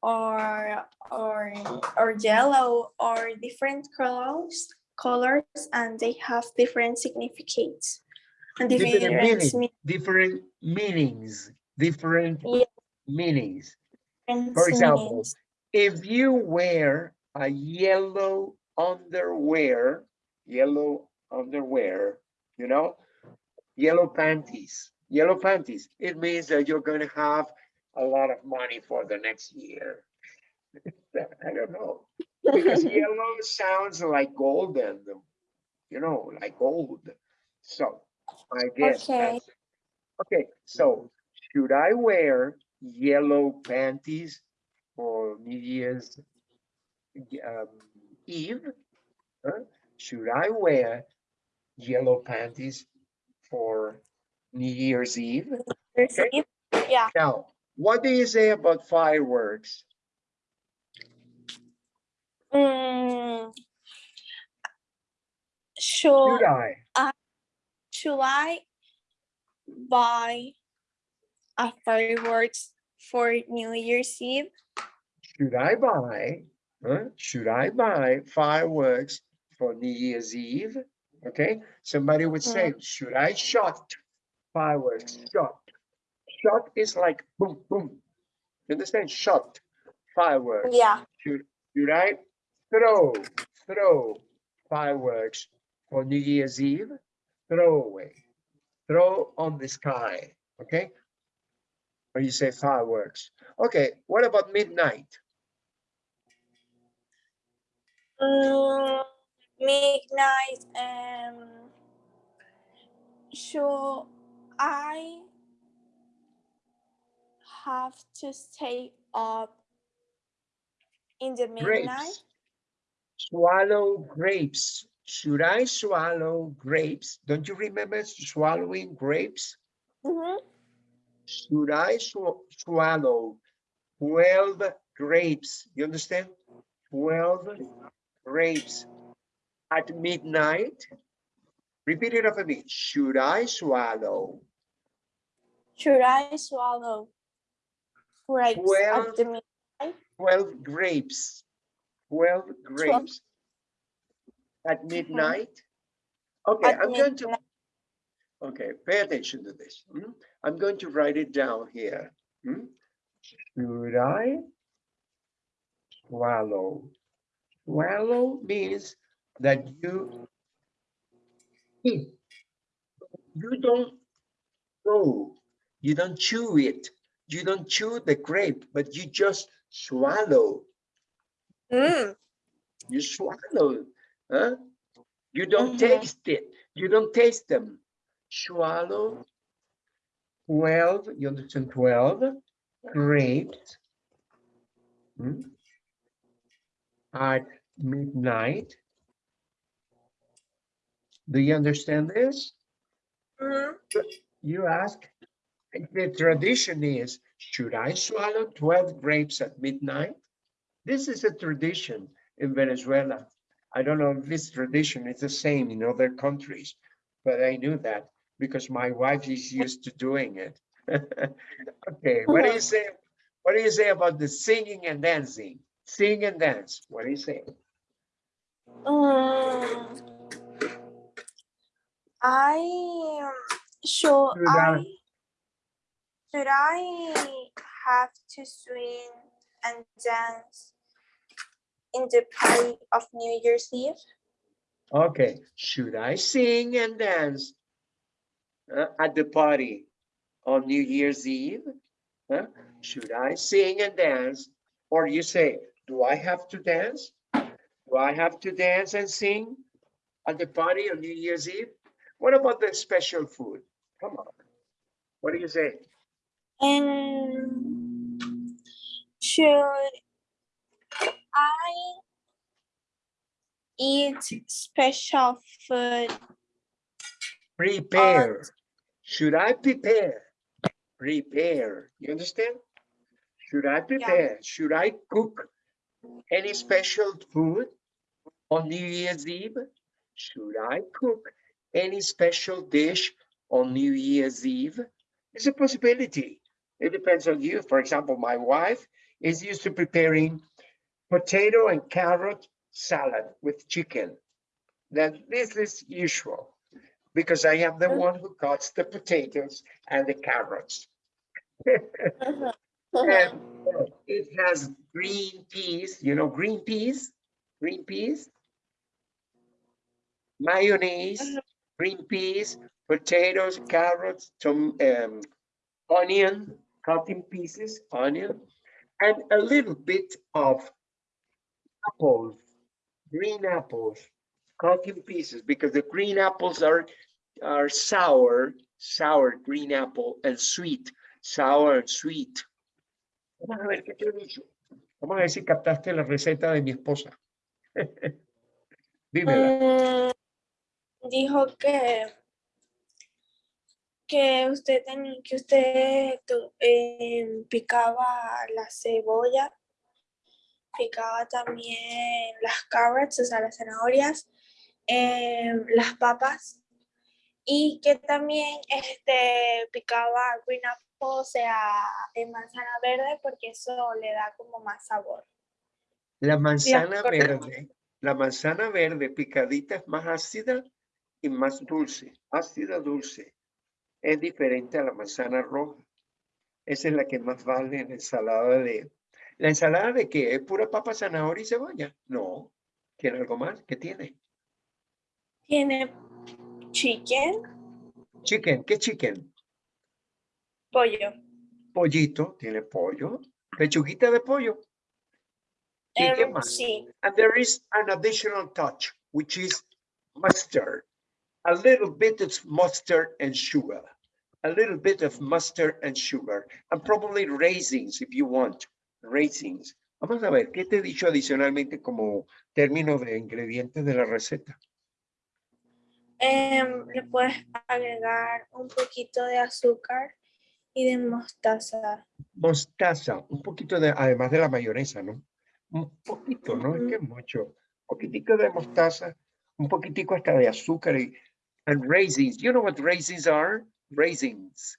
or or or yellow or different colors colors and they have different significates and Different different meaning. different meanings, different Yeah. meanings. different For example, meanings. If you wear a yellow underwear, yellow underwear, you know, yellow panties, yellow panties, it means that you're going to have a lot of money for the next year. I don't know, because yellow sounds like golden, you know, like gold. So I guess. Okay. Okay, so should I wear yellow panties for New Year's um, Eve? Huh? Should I wear yellow panties for New Year's Eve? Receive? Yeah. Now, what do you say about fireworks? Mm, Should should I? should I buy a fireworks for New Year's Eve? Should I buy? Huh? Should I buy fireworks for New Year's Eve? Okay, somebody would say, hmm. should I shot fireworks? Shot. Shot is like boom, boom. You understand? Shot fireworks. Yeah. Should, should I throw, throw fireworks for New Year's Eve? Throw away, throw on the sky, okay? Or you say fireworks. Okay, what about midnight? Mm, midnight. Um, should I have to stay up in the midnight. Grapes. Swallow grapes. Should I swallow grapes? Don't you remember swallowing grapes? Mhm. Should I swa- swallow twelve grapes? You understand? Twelve grapes at midnight? Repeat it after me. Should I swallow Should I swallow grapes Well, at the midnight? twelve grapes? Twelve grapes at midnight? Okay, At I'm going to, okay, pay attention to this. hmm? I'm going to write it down here. hmm? Should I swallow? Swallow means that you eat. You don't go, you don't chew it. You don't chew the grape, but you just swallow. Mm, You swallow, huh? You don't Mhm. taste it. You don't taste them. Swallow. Twelve, you understand, twelve grapes. hmm, At midnight. Do you understand this? mhm. You ask, the tradition is, should I swallow twelve grapes at midnight? This is a tradition in Venezuela. I don't know if this tradition is the same in other countries, but I knew that because my wife is used to doing it. Okay, what do you say? What do you say about the singing and dancing? Sing and dance. What do you say? Mm, I um, should Should I- I should I have to swing and dance in the party of New Year's Eve? Okay, should I sing and dance uh, at the party on New Year's Eve? Huh? Should I sing and dance? Or you say, do I have to dance? Do I have to dance and sing at the party on New Year's Eve? What about the special food? Come on. What do you say? And should I eat special food? Prepare. Should I prepare? Prepare. You understand? Should I prepare? Should I cook any special food on New Year's Eve? Should I cook any special dish on New Year's Eve? It's a possibility. It depends on you. For example, my wife is used to preparing potato and carrot salad with chicken. Then this is usual because I am the Mhm. one who cuts the potatoes and the carrots. Mhm, mhm. And it has green peas, you know, green peas, green peas. Mayonnaise, green peas, potatoes, carrots, um, onion, cut in pieces, onion, and a little bit of apples, green apples, cut in pieces, because the green apples are are sour, sour green apple and sweet, sour and sweet. Vamos a ver qué te he dicho. Vamos a ver si captaste la receta de mi esposa. Dímela. Mm, dijo que que usted tenía que usted em, picaba la cebolla picaba también las carrots o sea las zanahorias em, las papas y que también este picaba green apple o sea en manzana verde porque eso le da como más sabor La manzana verde, la manzana verde picadita es más ácida y más dulce, ácida dulce. Es diferente a la manzana roja. Esa es la que más vale en la ensalada de... ¿La ensalada de qué? ¿Es pura papa, zanahoria y cebolla? No. ¿Tiene algo más? ¿Qué tiene? tiene chicken Chicken. ¿Qué chicken? pollo Pollito. Tiene pollo. Pechuguita de pollo. ¿Y qué Em, más? sí And there is an additional touch, which is mustard. A little bit of mustard and sugar. a little bit of mustard and sugar, and probably raisins if you want, raisins. Vamos a ver, ¿qué te he dicho adicionalmente como término de ingredientes de la receta? Em, le puedes agregar un poquito de azúcar y de mostaza. Mostaza, un poquito de, además de la mayonesa, ¿no? Un poquito, no es que mucho. poquitico de mostaza, un poquitico hasta de azúcar y and raisins. You know what raisins are? Raisins.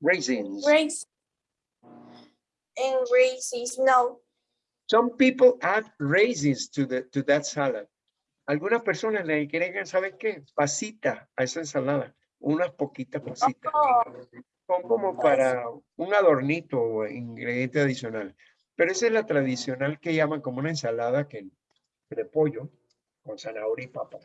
Raisins. Raisins. And raisins, no. Some people add raisins to the to that salad. Algunas personas le agregan, ¿saben qué? Pasita a esa ensalada. Unas poquitas pasitas. Oh, Son como para un adornito o ingrediente adicional. Pero esa es la tradicional que llaman como una ensalada que, de pollo con zanahoria y papa.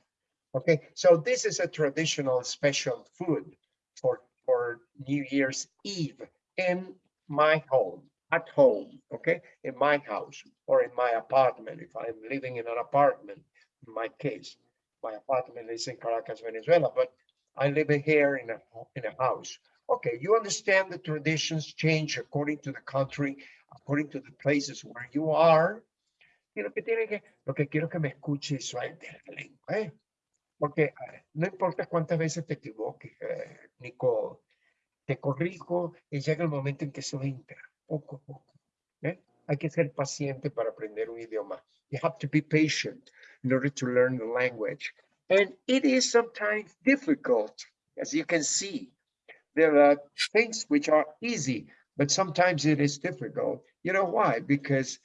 Okay, so this is a traditional special food for, for New Year's Eve in my home, at home, okay? In my house or in my apartment, if I'm living in an apartment, in my case. My apartment is in Caracas, Venezuela, but I live here in a, in a house. Okay, you understand the traditions change according to the country, according to the places where you are. Y lo que tiene que, lo que quiero que me escuche y suelte la lengua, ¿eh? Porque no importa cuántas veces te equivoques, eh, Nicole, te corrijo y llega el momento en que eso entra, poco a poco. ¿eh? Hay que ser paciente para aprender un idioma. You have to be patient in order to learn the language. And it is sometimes difficult, as you can see. There are things which are easy, but sometimes it is difficult. You know why? Because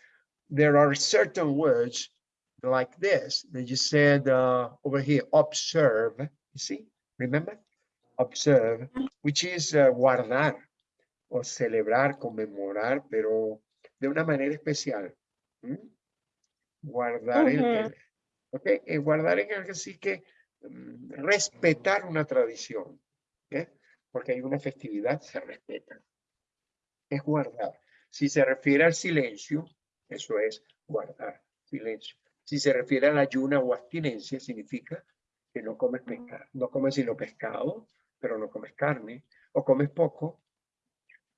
there are certain words like this that you said uh, over here, observe. You see, remember? Observe, which is uh, guardar o celebrar, conmemorar, pero de una manera especial. Guardar el, Ujú. el- ok, eh, guardar en algo así que mm, respetar una tradición, ¿ok? porque hay una festividad, se respeta. Es guardar. Si se refiere al silencio, eso es guardar silencio. Si se refiere a la ayuna o abstinencia, significa que no comes pescado, no comes sino pescado, pero no comes carne, o comes poco,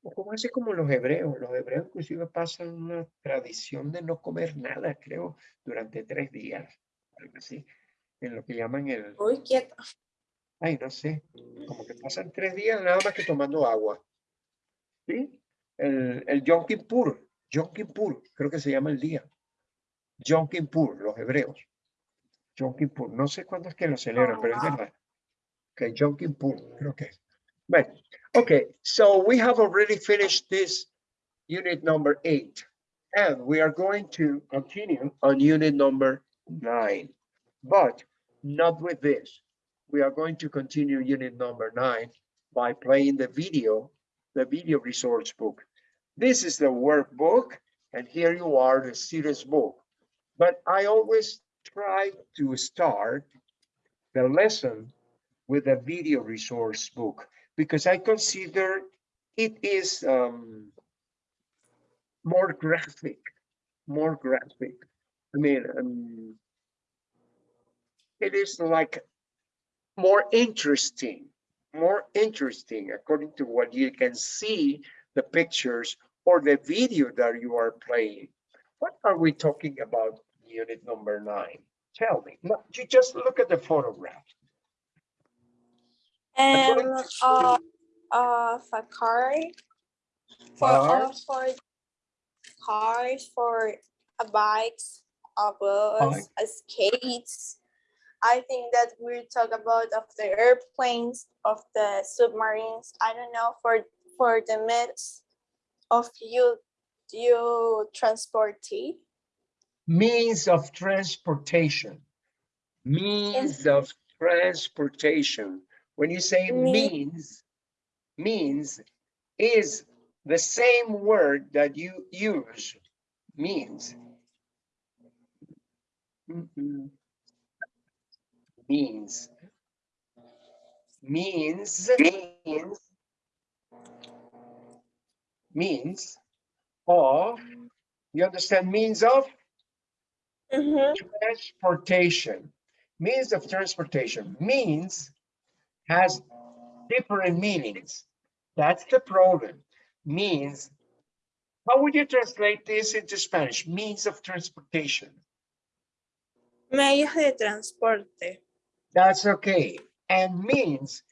o como hace como los hebreos. Los hebreos inclusive pasan una tradición de no comer nada, creo, durante tres días, algo así, en lo que llaman el, Uy, quieto. ay, no sé, como que pasan tres días nada más que tomando agua. ¿Sí? El, el Yom Kippur, Yom Kippur, creo que se llama el día. Yom Kippur, los hebreos. Yom Kippur, no sé cuándo es que lo celebran, pero es verdad. Que Yom Kippur, creo que es. Bueno, okay, so we have already finished this unit number eight. And we are going to continue on unit number nine. But not with this. We are going to continue unit number nine by playing the video, the video resource book. This is the workbook, and here you are, the serious book. But I always try to start the lesson with a video resource book because I consider it is um, more graphic, more graphic. I mean, um, it is like more interesting, more interesting according to what you can see, the pictures or the video that you are playing. What are we talking about unit number nine? Tell me, No, you just look at the photograph. Um, uh, of, of a car. For, uh, Cars? for cars, for a bikes, a bus, a skates. I think that we talk about of the airplanes, of the submarines. I don't know for for the means of you you transport. Means of transportation. Means of transportation. When you say Me- means, means is the same word that you use, means. Mm-mm. Means. Means, means, means of, you understand means of? Mhm. transportation. Means of transportation. Means has different meanings. That's the problem. Means, how would you translate this into Spanish? Means of transportation. Medios de transporte. That's okay. And means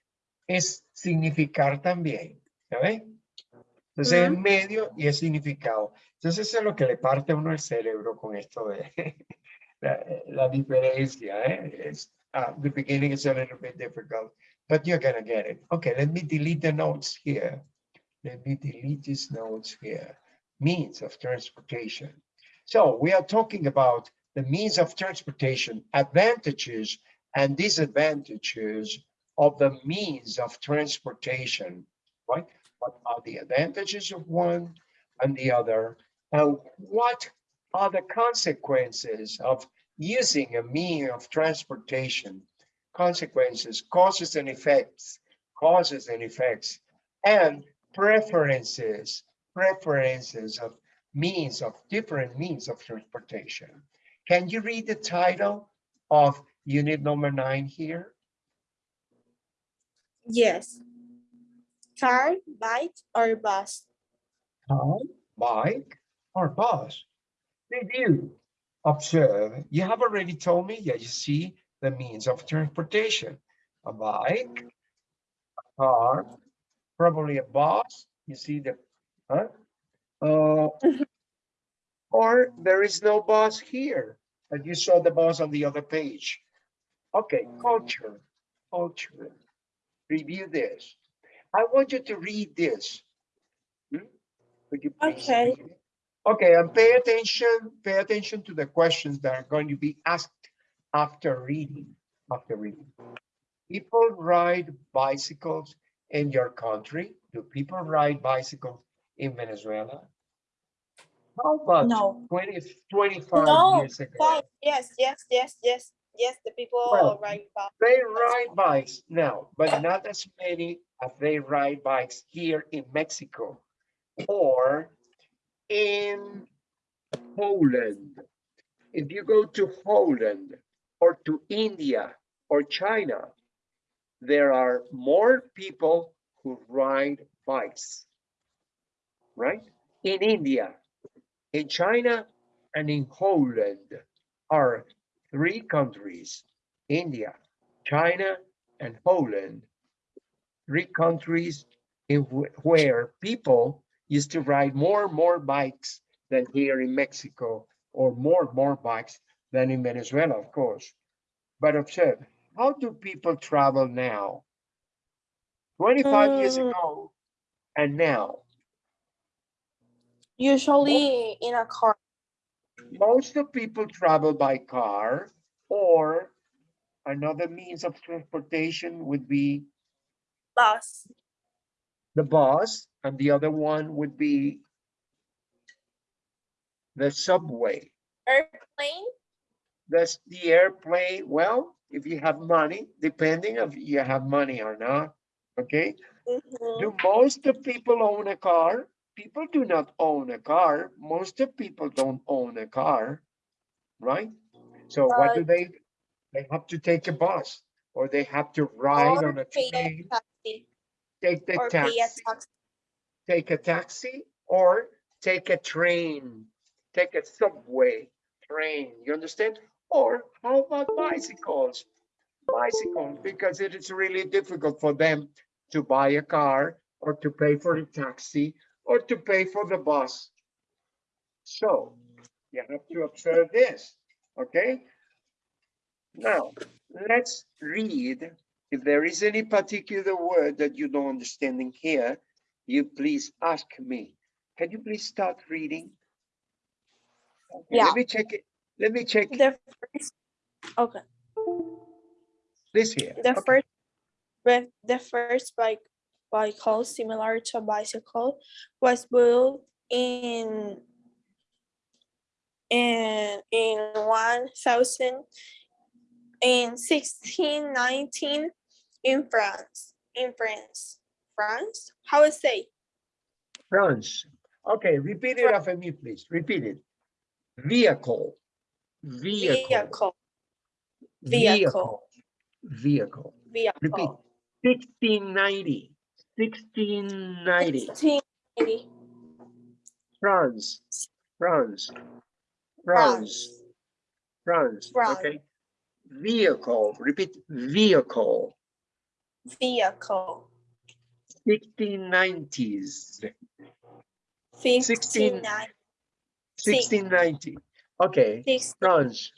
es significar también, ¿sabes? Entonces es Ujú. medio y es significado. Entonces eso es lo que le parte a uno el cerebro con esto de la, la diferencia. ¿eh? Uh, the beginning is a little bit difficult, but you're gonna get it. Okay, let me delete the notes here. Let me delete these notes here. Means of transportation. So we are talking about the means of transportation, advantages and disadvantages of the means of transportation, right? What are the advantages of one and the other? And what are the consequences of using a mean of transportation? Consequences, causes and effects, causes and effects, and preferences, preferences of means of different means of transportation. Can you read the title of unit number nine here? Yes. Car, bike, or bus. car, bike, or bus. Did you observe? You have already told me, yeah, you see the means of transportation. A bike, a car, probably a bus, you see the, huh? Uh, or there is no bus here, and you saw the bus on the other page. Okay, culture, culture. Review this. I want you to read this. Hmm? Could you please Okay. Okay, and pay attention, pay attention to the questions that are going to be asked after reading, after reading. People ride bicycles in your country? Do people ride bicycles in Venezuela? How about No. 20, 25 No, years ago? Yes, yes, yes, yes, yes. The people Well, ride bike. They ride bikes now, but not as many as they ride bikes here in Mexico or in Poland. If you go to Poland or to India or China, there are more people who ride bikes, right? In India, in China, and in Poland are three countries, India, China, and Poland, three countries in wh- where people used to ride more and more bikes than here in Mexico, or more and more bikes than in Venezuela, of course. But observe, how do people travel now? 25 years Mm. ago and now, Usually in a car. most of people travel by car or another means of transportation would be Bus. the bus and the other one would be the subway. Airplane. That's the airplane. Well, if you have money, depending if you have money or not, okay? Mhm. Do most of people own a car? People do not own a car. Most of people don't own a car, right? So what do they, they have to take a bus or they have to ride on a a train, taxi. take the pay a taxi, taxi. take a taxi or take a train, take a subway train, you understand? Or how about bicycles? Bicycles, because it is really difficult for them to buy a car or to pay for a taxi or to pay for the bus. So you have to observe this, okay? Now, let's read. If there is any particular word that you don't understand in here, you please ask me. Can you please start reading? Okay, Yeah. Let me check it. Let me check The first. Okay. this here. The Okay. first. With the first bike bicycle similar to a bicycle was built in in in one thousand in sixteen nineteen in France. In France. France? How I say? France. Okay, repeat it after me, please. Repeat it. Vehicle. Vehicle. Vehicle. Vehicle. Vehicle. Repeat. Vehicle. 1690. 1690. 1680. France. France. France. France. France. Okay. Vehicle. Repeat. Vehicle. Vehicle. 1690s. 59. 1690. Okay. 60 France.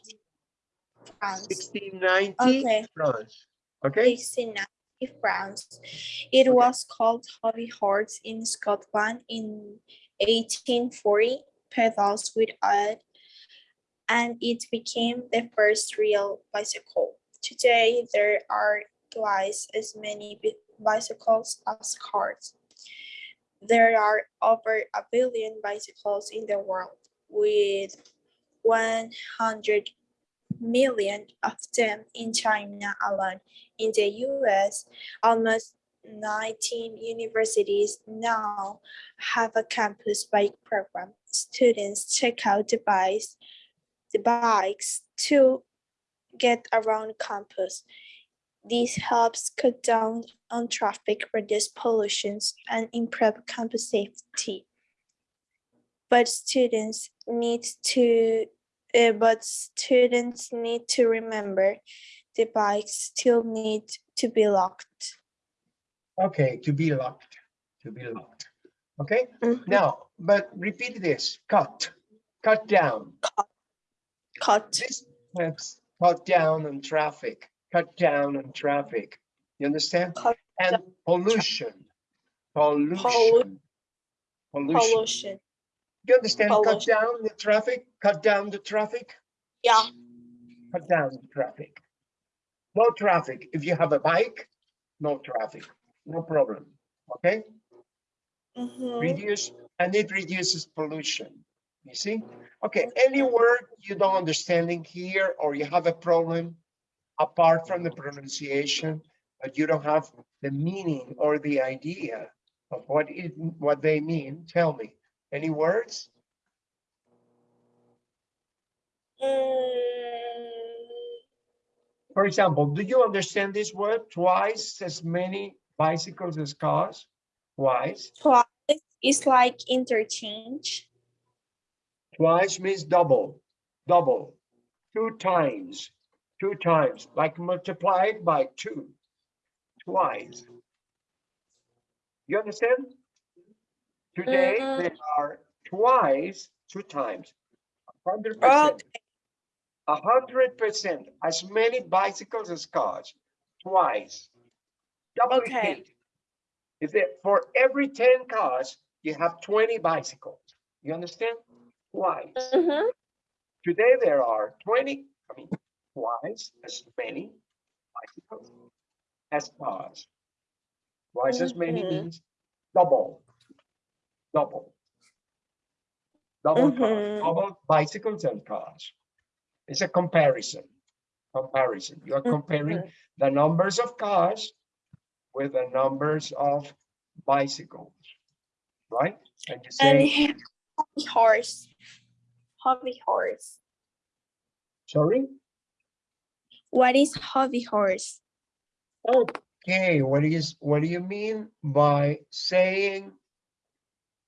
France. 1690. Okay. France. Okay. 1690 France. It was called Hobby Horse in Scotland in 1840, pedals with it, and it became the first real bicycle. Today, there are twice as many bicycles as cars. There are over a billion bicycles in the world, with 100 million of them in China alone. In the US, almost 19 universities now have a campus bike program. Students check out the bikes, the bikes to get around campus. This helps cut down on traffic, reduce pollution, and improve campus safety. But students need to uh, but students need to remember the bikes still need to be locked. Okay. To be locked. To be locked. Okay. Mhm. Now, but repeat this. Cut. Cut down. Cut. This helps cut down on traffic. Cut down on traffic. You understand? Cut And pollution. Pollution. Pollution. pollution. You understand? Cut down the traffic. Cut down the traffic. Yeah. cut down the traffic. No traffic. If you have a bike, no traffic, no problem. Okay, Mhm. reduce, and it reduces pollution. You see? Okay, any word you don't understanding here or you have a problem apart from the pronunciation, but you don't have the meaning or the idea of what it, what they mean, tell me. Any words? Mm, For example, do you understand this word? Twice as many bicycles as cars? Twice. twice is like interchange. Twice means double, double, two times, two times, like multiplied by two. Twice. You understand? Today, Mhm. there are twice, two times. Hundred Oh, percent. A hundred percent, as many bicycles as cars, twice. Duplicate. If it, for every ten cars, you have twenty bicycles. You understand? Twice. mhm. Today, there are twenty, I mean, twice as many bicycles as cars. Twice as many Mhm. means double, double. Double cars, Mhm. double bicycles and cars. It's a comparison, comparison. You're comparing Mhm. the numbers of cars with the numbers of bicycles, right? And you And say, hobby horse. Hobby horse. sorry? What is hobby horse? Okay, what is, what do you mean by saying?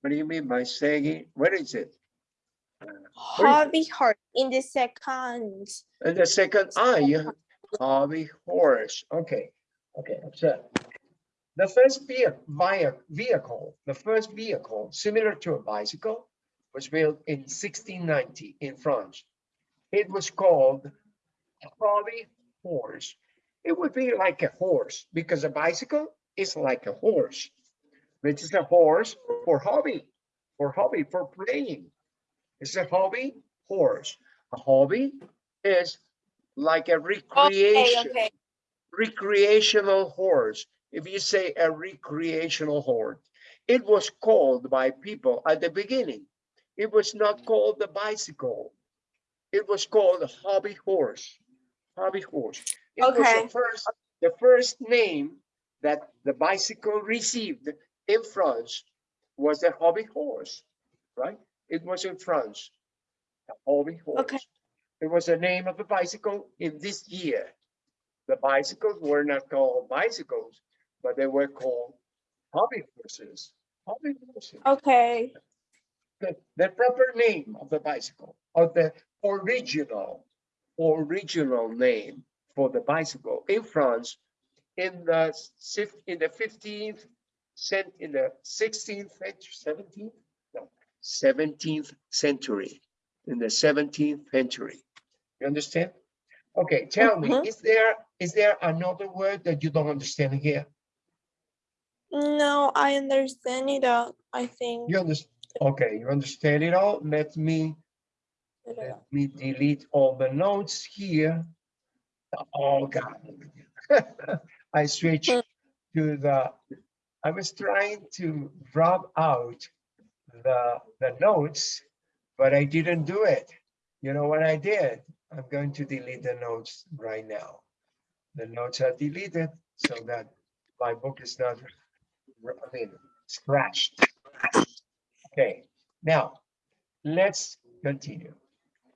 What do you mean by saying, what is it? Uh, hobby horse in the second. In the second, you, hobby horse, okay, okay, observe. The first vehicle, the first vehicle similar to a bicycle was built in sixteen ninety in France. It was called hobby horse. It would be like a horse because a bicycle is like a horse. Which is a horse for hobby, for hobby, for playing. It's a hobby horse. A hobby is like a Okay, recreation, okay. recreational horse. If you say a recreational horse, it was called by people at the beginning. It was not called the bicycle. It was called a hobby horse, hobby horse. It was the first, the first name that the bicycle received in France was a hobby horse, right? It was in France, a hobby horse. Okay. It was the name of a bicycle in this year. The bicycles were not called bicycles, but they were called hobby horses. Hobby horses. Okay. The, the proper name of the bicycle, or the original, original name for the bicycle in France in the in the 15th sent in the 16th, 17th, no, 17th century, in the 17th century. You understand? Okay, tell me, uh-huh. is there is there another word that you don't understand here? No, I understand it all, I think. You understand? Okay, you understand it all. Let me let me delete all the notes here. Oh God, I switch hmm. to the I was trying to drop out the, the notes, but I didn't do it. You know what I did? I'm going to delete the notes right now. The notes are deleted so that my book is not, I mean, scratched. Okay, now, let's continue.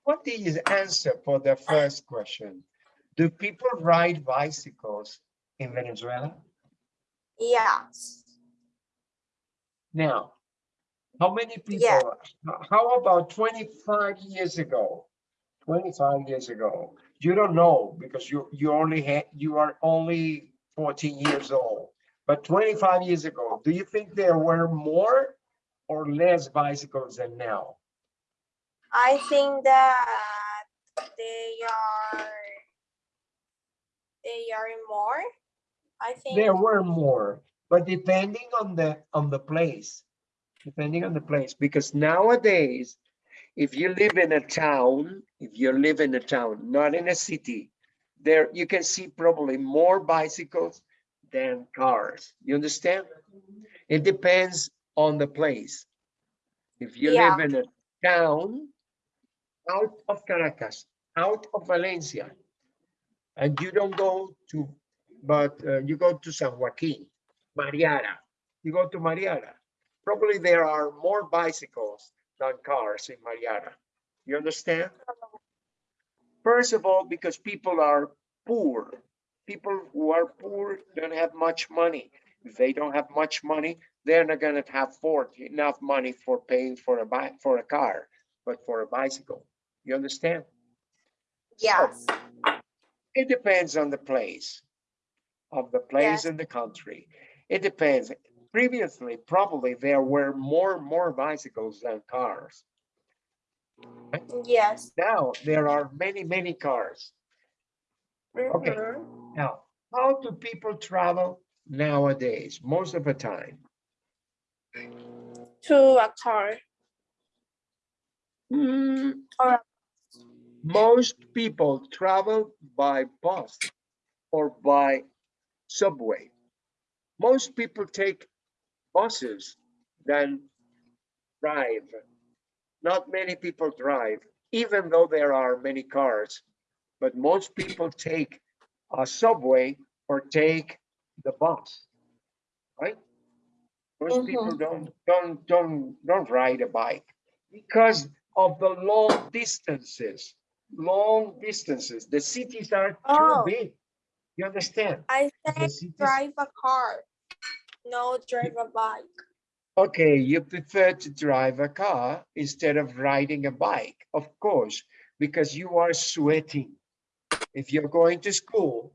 What is answer for the first question? Do people ride bicycles in Venezuela? Yes. Now, how many people, h- how about 25 years ago? 25 years ago, you don't know because you, you only had, you are only 14 years old. But 25 years ago, do you think there were more or less bicycles than now? I think that they are they are more. I think There were more, but depending on the, on the place, depending on the place, because nowadays, if you live in a town, if you live in a town, not in a city, there, you can see probably more bicycles than cars. You understand? It depends on the place. If you live in a town out of Caracas, out of Valencia, and you don't go to, but uh, you go to San Joaquin, Mariara, you go to Mariara, probably there are more bicycles than cars in Mariara. You understand? First of all, because people are poor. People who are poor don't have much money. If they don't have much money, they're not gonna have afford enough money for paying for a bike, for a car, but for a bicycle. You understand? So, yes. it depends on the place, of the place in the country. It depends. Previously, probably there were more, more bicycles than cars. Yes. Now, there are many, many cars. Okay. Mhm. Now, how do people travel nowadays, most of the time? To a car. Hmm, Or- Most people travel by bus or by subway. Most people take buses than drive. Not many people drive, even though there are many cars. But most people take a subway or take the bus, right? Most mm-hmm. people don't, don't, don't, don't ride a bike because of the long distances, long distances. The cities are too Oh. big. You understand? I said drive a car. No, drive a bike. Okay, you prefer to drive a car instead of riding a bike, of course, because you are sweating. If you're going to school,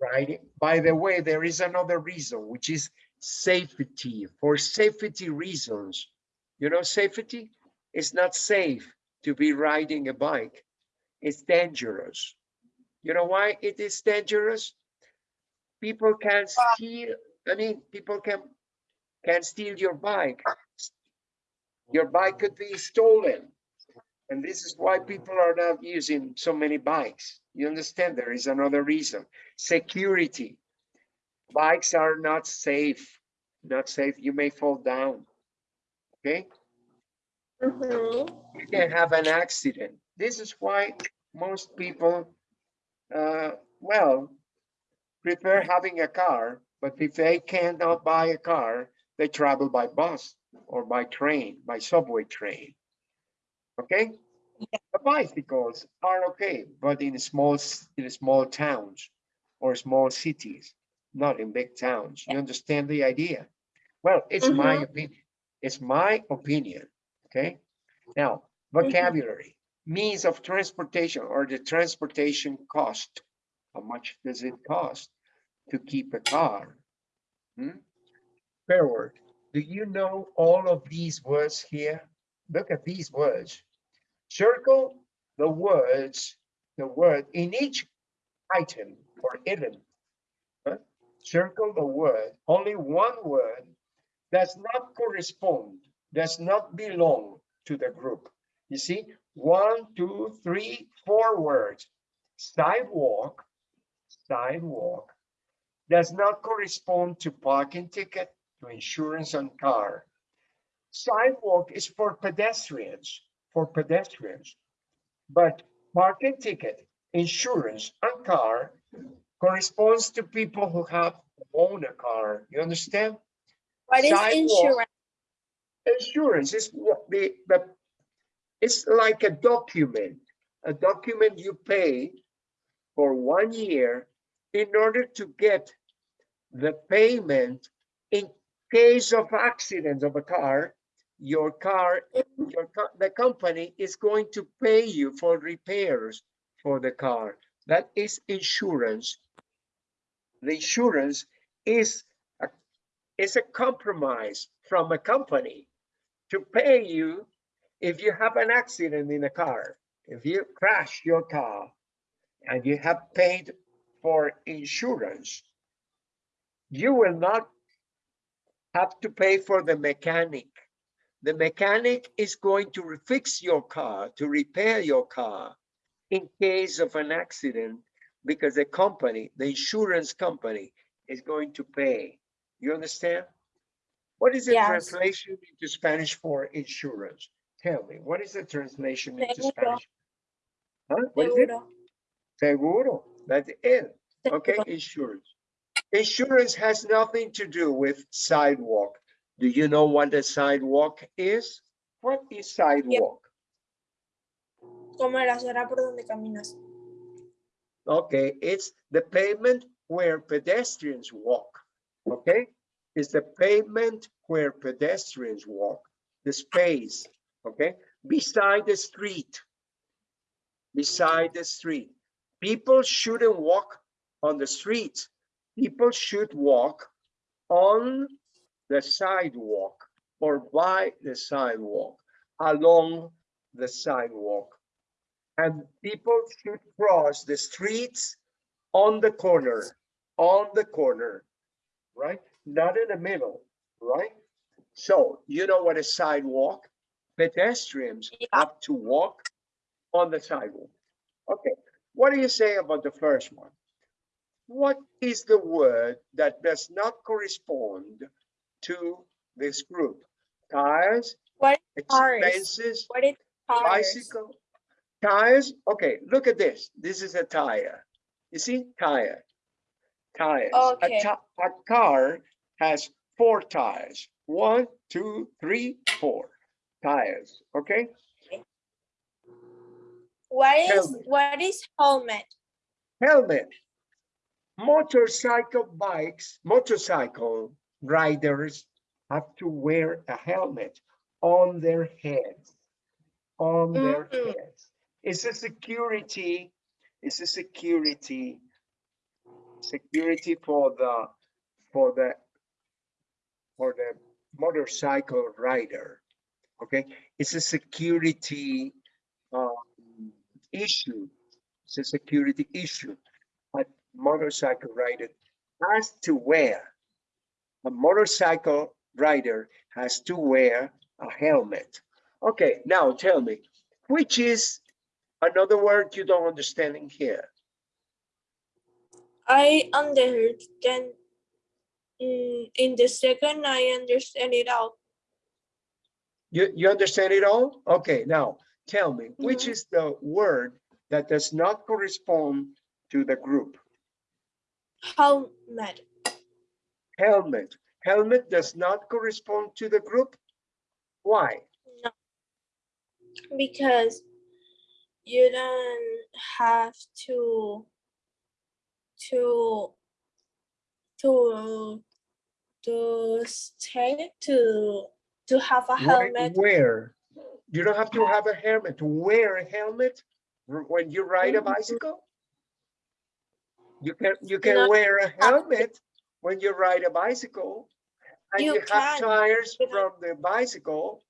riding, by the way, there is another reason, which is safety, for safety reasons. You know, safety, is not safe to be riding a bike. It's dangerous. You know why it is dangerous? People can steal, I mean, people can can steal your bike. Your bike could be stolen. And this is why people are not using so many bikes. You understand? There is another reason. Security. Bikes are not safe. Not safe. You may fall down. Okay? Mhm. You can have an accident. This is why most people, uh, well, prefer having a car, but if they cannot buy a car, they travel by bus or by train, by subway train. Okay? The bicycles are okay, but in small, in small towns or small cities. not in big towns. You understand the idea? Well, it's mm-hmm. my opinion. It's my opinion, okay? Now, mm-hmm. vocabulary, means of transportation or the transportation cost. How much does it cost to keep a car? Hmm? Fair word. Do you know all of these words here? Look at these words. Circle the words, the word in each item or item. Circle the word, only one word does not correspond, does not belong to the group. You see, one, two, three, four words. Sidewalk, sidewalk does not correspond to parking ticket, to insurance on car. Sidewalk is for pedestrians, for pedestrians. But parking ticket, insurance on car corresponds to people who have own a car. You understand? What is Sidewalk. insurance? Insurance is what the, the, it's like a document, a document you pay for one year in order to get the payment in case of accident of a car, your car, your, the company is going to pay you for repairs for the car. That is insurance. The insurance is a, is a compromise from a company to pay you if you have an accident in a car, if you crash your car and you have paid for insurance, you will not have to pay for the mechanic. The mechanic is going to fix your car, to repair your car in case of an accident because the company, the insurance company is going to pay. You understand? What is the Yes. translation into Spanish for insurance? Tell me, what is the translation into Seguro. Spanish? Huh? What is it? Seguro. That's it. Okay, insurance. Insurance has nothing to do with sidewalk. Do you know what a sidewalk is? What is sidewalk? Como la acera por donde caminas. Okay, it's the pavement where pedestrians walk. Okay, it's the pavement where pedestrians walk, the space. Okay, beside the street. Beside the street. People shouldn't walk on the street. People should walk on the sidewalk or by the sidewalk, along the sidewalk. And people should cross the streets on the corner, on the corner, right? Not in the middle, right? So you know what a sidewalk? Pedestrians Yeah. have to walk on the sidewalk. Okay, what do you say about the first one? What is the word that does not correspond to this group? Tires, what expenses, What is tires? bicycle, tires. Okay, look at this. This is a tire. You see, tire, tires. Okay. ti- A car has four tires. One, two, three, four tires. Okay, What is me. what is helmet? helmet. Motorcycle bikes, motorcycle riders have to wear a helmet on their heads. On their Mhm. heads. It's a security, it's a security, security for the, for the, for the motorcycle rider. Okay, it's a security issue. It's a security issue. A motorcycle rider has to wear, a motorcycle rider has to wear a helmet. Okay, now tell me, which is another word you don't understand in here? I understand. Mm, in the second, I understand it all. You, you understand it all? Okay, now tell me, which Mhm. is the word that does not correspond to the group? Helmet. Helmet. Helmet does not correspond to the group? Why? No. Because you don't have to to to to stay to to have a Where- helmet. Where? You don't have to have a helmet. To wear a helmet when you ride a Mhm. bicycle? You can, you can No, wear a helmet when you ride a bicycle. And You you have tires from the bicycle.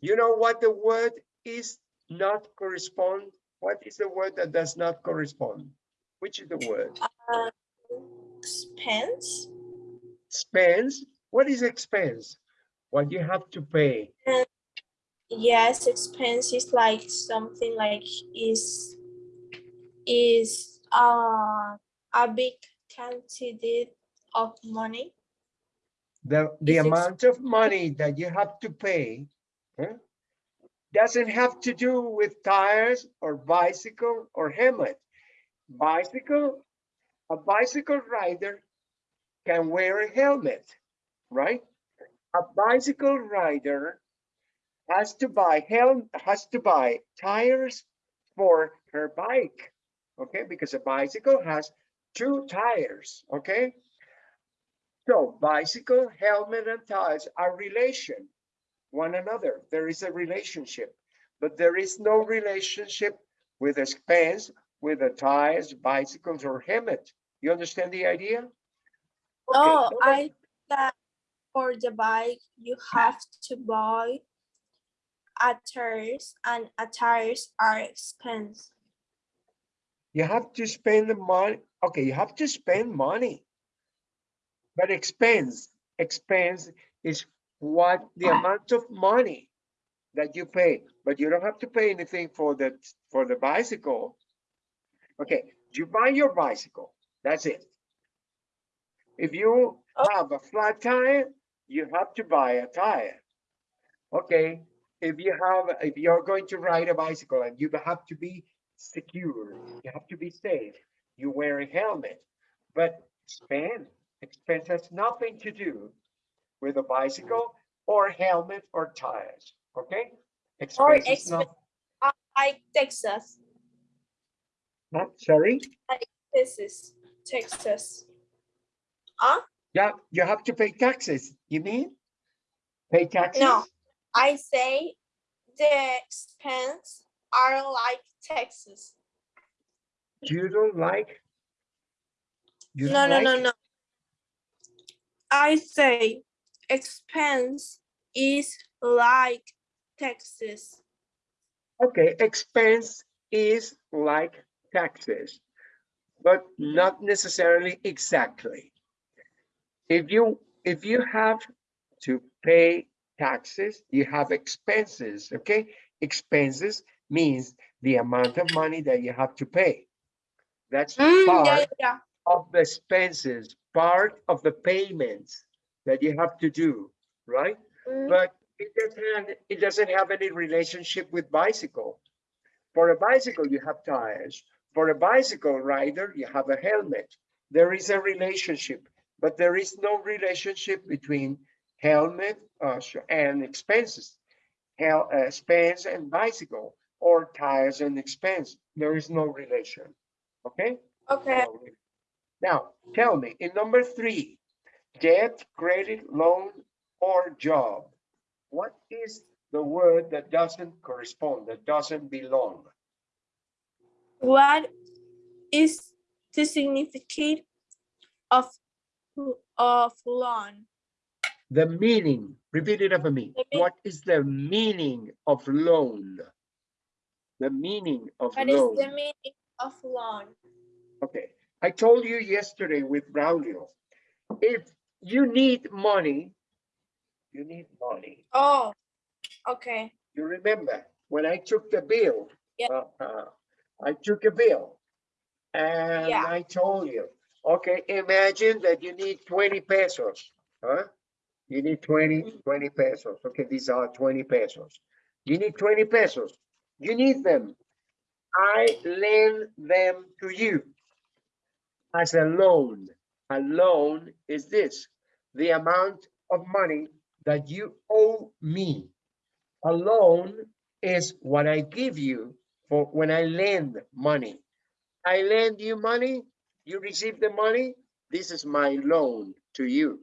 You know what the word is not correspond? What is the word that does not correspond? Which is the word? Uh, expense. Expense? What is expense? What you have to pay. Yes, expense is like something like is is uh a big quantity of money. The, the Is amount of money that you have to pay huh, doesn't have to do with tires or bicycle or helmet. Bicycle, a bicycle rider can wear a helmet, right? A bicycle rider has to buy helm, has to buy tires for her bike, okay? Because a bicycle has two tires, okay? So bicycle, helmet, and tires are relation, one another. There is a relationship, but there is no relationship with expense, with the tires, bicycles, or helmet. You understand the idea? Okay, Oh, I for the bike you have to buy a tires and a tires are expense. You have to spend the money. Okay, you have to spend money. But expense, expense is what the amount of money that you pay, but you don't have to pay anything for the, for the bicycle. Okay, you buy your bicycle, that's it. If you Oh. have a flat tire, you have to buy a tire. Okay, if you have, if you're going to ride a bicycle and you have to be secure, you have to be safe, you wear a helmet. But expense, expense has nothing to do with a bicycle or helmet or tires, okay? Or Expense not, Uh, Like Texas, not, sorry, this is Texas. Huh? Yeah, you have to pay taxes, you mean? Pay taxes? No, I say the expense are like taxes. You don't like? You No, don't no, no, like? no. I say expense is like taxes. Okay, expense is like taxes, but not necessarily exactly. If you, if you have to pay taxes, you have expenses, okay? Expenses means the amount of money that you have to pay. That's Mm, yeah, part yeah. of the expenses, part of the payments that you have to do, right? Mm, But it doesn't, it doesn't have any relationship with bicycle. For a bicycle, you have tires. For a bicycle rider, you have a helmet. There is a relationship, but there is no relationship between helmet uh, and expenses. Hel, uh, expense and bicycle, or tires and expense. There is no relation, okay? Okay. Now, tell me, in number three, debt, credit, loan, or job. What is the word that doesn't correspond, that doesn't belong? What is the significance of of loan? The meaning, repeat it after me. What is the meaning of loan? The meaning of What loan. What is the meaning of loan? Okay, I told you yesterday with Braulio, if you need money, you need money. Oh, okay. You remember when I took the bill? Yeah. uh, uh, I took a bill. And Yeah. I told you, okay, imagine that you need 20 pesos, huh? You need 20, 20 pesos. Okay, these are 20 pesos. You need 20 pesos. You need them. I lend them to you as a loan. A loan is this, the amount of money that you owe me. A loan is what I give you for when I lend money. I lend you money, you receive the money, This is my loan to you.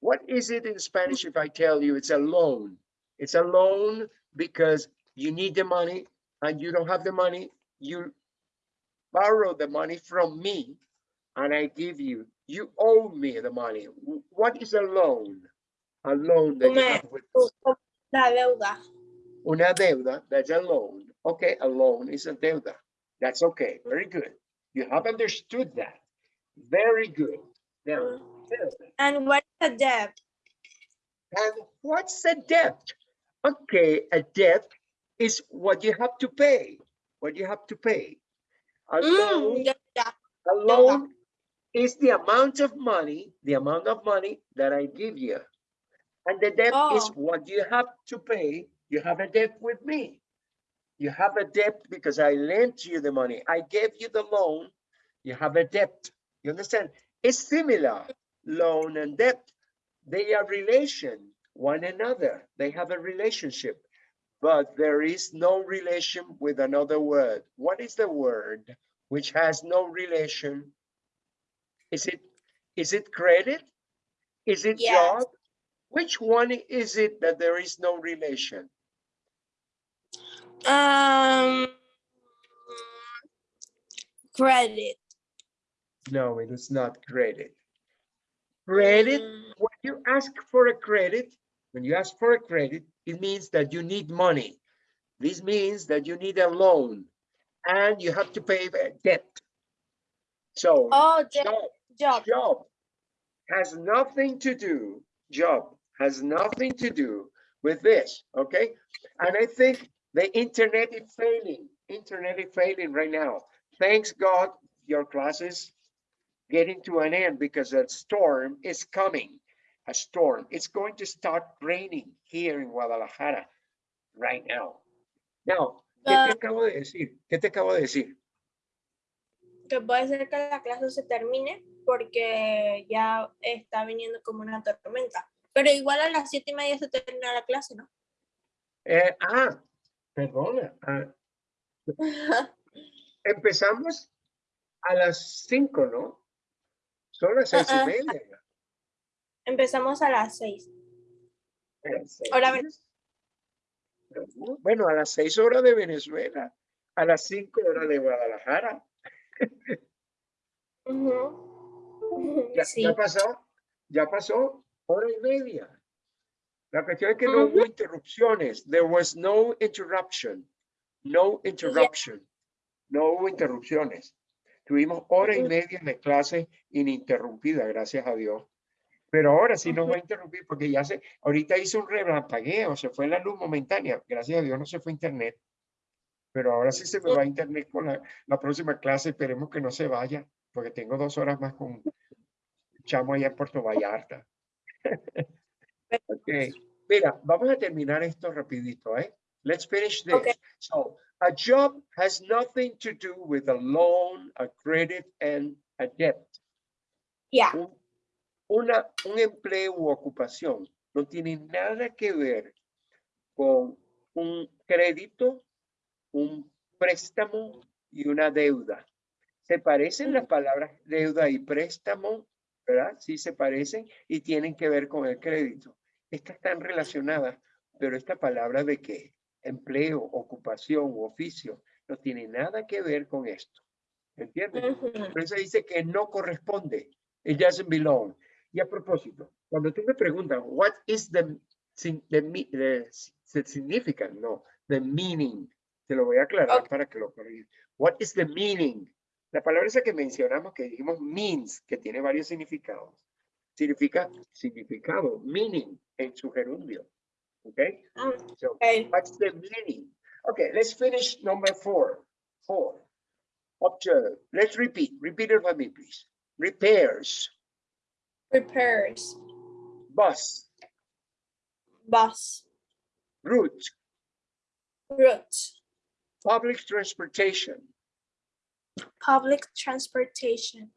What is it in Spanish if I tell you it's a loan? It's a loan because you need the money and you don't have the money. You borrow the money from me and I give you, you owe me the money. What is a loan? A loan that you Una- have with La deuda. una deuda, that's a loan. Okay, a loan is a deuda. That's okay, very good. You have understood that. Very good. Now, deuda. And what is a debt? and what's a debt? Okay, a debt is what you have to pay, what you have to pay. A loan, Mm, deuda. a loan is the amount of money, the amount of money that I give you. And the debt is Oh. what you have to pay. You have a debt with me. You have a debt because I lent you the money. I gave you the loan. You have a debt. You understand? It's similar, loan and debt. They are relation, one another. They have a relationship, but there is no relation with another word. What is the word which has no relation? Is it, is it credit? Is it Yes. job? Which one is it that there is no relation? Um, credit. No, it is not credit. Credit, Mm, when you ask for a credit, when you ask for a credit, it means that you need money. This means that you need a loan and you have to pay debt. So Oh, job, job. job has nothing to do, job has nothing to do with this, okay? And I think the internet is failing, internet is failing right now. Thanks God, your classes getting to an end because a storm is coming, a storm. It's going to start raining here in Guadalajara right now. Now, ¿qué te Ah. acabo de decir? ¿Qué te acabo de decir? Que puede ser que la clase se termine porque ya está viniendo como una tormenta. Pero igual a las siete y media se termina la clase, ¿no? Eh, ah, perdona. ah, empezamos a las cinco, ¿no? Son las seis y media. Empezamos a las seis. A las Hora seis. No, Bueno, a las seis horas de Venezuela, a las cinco horas de Guadalajara. Ujú. Ya, Sí. ya pasó, ya pasó hora y media. La cuestión es que no hubo interrupciones. There was no interruption. No interruption. No hubo interrupciones. Tuvimos hora y media de clase ininterrumpida, gracias a Dios. Pero ahora sí nos va a interrumpir porque ya se, ahorita hizo un relampagueo, se fue la luz momentánea. Gracias a Dios no se fue internet. Pero ahora sí se me va internet con la, la próxima clase. Esperemos que no se vaya, porque tengo dos horas más con chamo allá en Puerto Vallarta. ok, mira, vamos a terminar esto rapidito, ¿eh? Let's finish this. Okay. So, a job has nothing to do with a loan, a credit, and a debt. Ya. Un, una, un empleo u ocupación no tiene nada que ver con un crédito, un préstamo y una deuda. Se parecen las palabras deuda y préstamo, ¿verdad? Sí se parecen y tienen que ver con el crédito. Estas están relacionadas, pero esta palabra de qué? Empleo, ocupación u oficio no tiene nada que ver con esto. ¿Entiendes? Ujú. Por eso dice que no corresponde. It doesn't belong. Y a propósito, cuando tú me preguntas, what is the, the, the the significant? No, the meaning. Te lo voy a aclarar Ok. para que lo corrijas. What is the meaning? La palabra esa que mencionamos, que dijimos means, que tiene varios significados. Significa significado, meaning en su gerundio. Okay? So, ok. What's the meaning? Okay, let's finish number four. Four. Observe. Let's repeat. Repeat it for me, please. Repairs, Repairs. bus, Bus. route, Route. public transportation. Public transportation.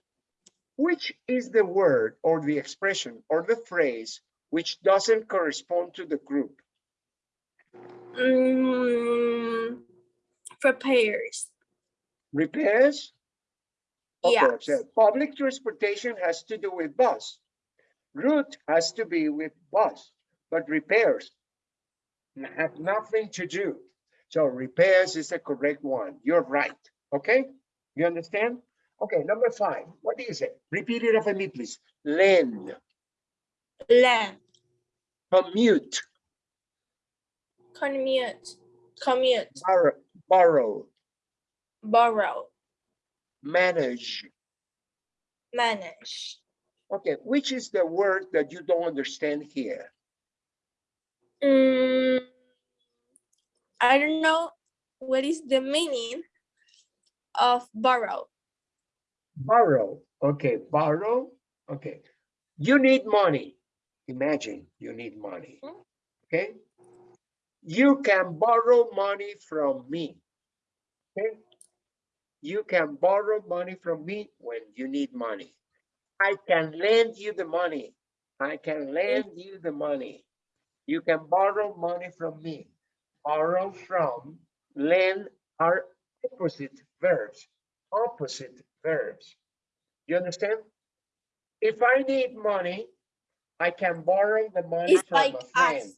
Which is the word or the expression or the phrase which doesn't correspond to the group? Mm, repairs. Repairs, Of Yeah. course. Public transportation has to do with bus. Route has to be with bus, but repairs have nothing to do. So repairs is the correct one. You're right. Okay? You understand? Okay, number five. What do you say? Repeat it after me, please. Lend, Land, commute, commute, commute, borrow, borrow, borrow, manage. manage. Okay, which is the word that you don't understand here? Mm, I don't know what is the meaning of borrow. Borrow, okay, borrow, okay. You need money. Imagine you need money, Mhm. okay? You can borrow money from me, okay? You can borrow money from me when you need money. I can lend you the money. I can lend you the money. You can borrow money from me. Borrow from, lend are opposite verbs, opposite verbs. You understand? If I need money, I can borrow the money It's from like a friend. us.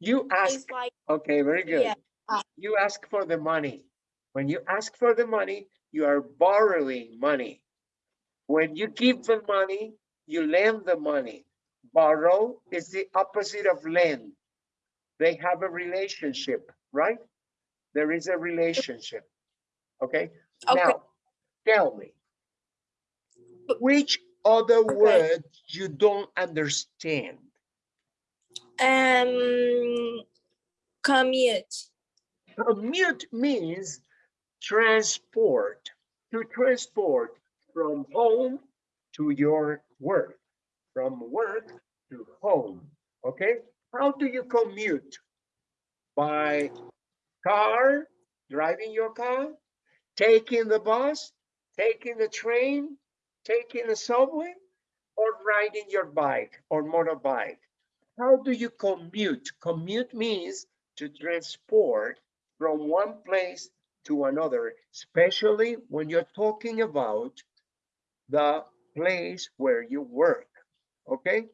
You ask, like okay, very good. Yeah, uh. You ask for the money. When you ask for the money, you are borrowing money. When you give the money, you lend the money. Borrow is the opposite of lend. They have a relationship, right? There is a relationship. Okay? okay. Now, tell me. Which other word you don't understand? Um, commute. Commute means transport, to transport from home to your work, from work to home, okay? How do you commute? By car, driving your car, taking the bus, taking the train, taking the subway, or riding your bike or motorbike? How do you commute? Commute means to transport from one place to another, especially when you're talking about the place where you work, okay?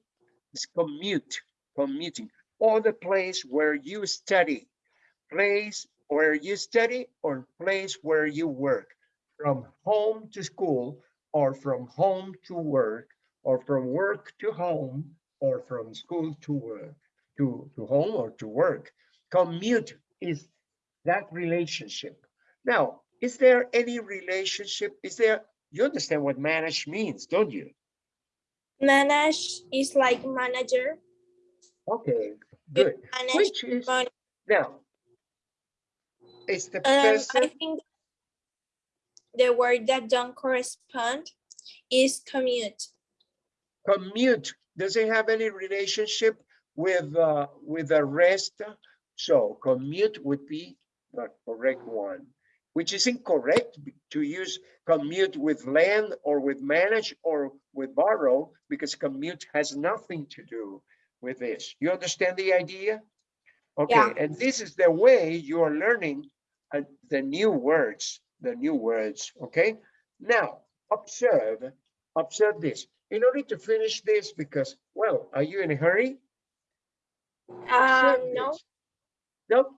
It's commute, commuting, or the place where you study, place where you study or place where you work, from home to school or from home to work or from work to home or from school to work, to, to home or to work. Commute is that relationship. Now, is there any relationship? Is there, you understand what manage means, don't you? Manage is like manager. Okay, good. Manage Which is, money. now, is the Um, I think the word that don't correspond is commute. commute, does it have any relationship with, uh, with the rest? So commute would be the correct one, which is incorrect to use commute with land or with manage or with borrow, because commute has nothing to do with this. You understand the idea? Okay, Yeah. and this is the way you are learning uh, the new words, the new words, okay? Now, observe, observe this. In order to finish this, because, well, are you in a hurry? Um, no. No,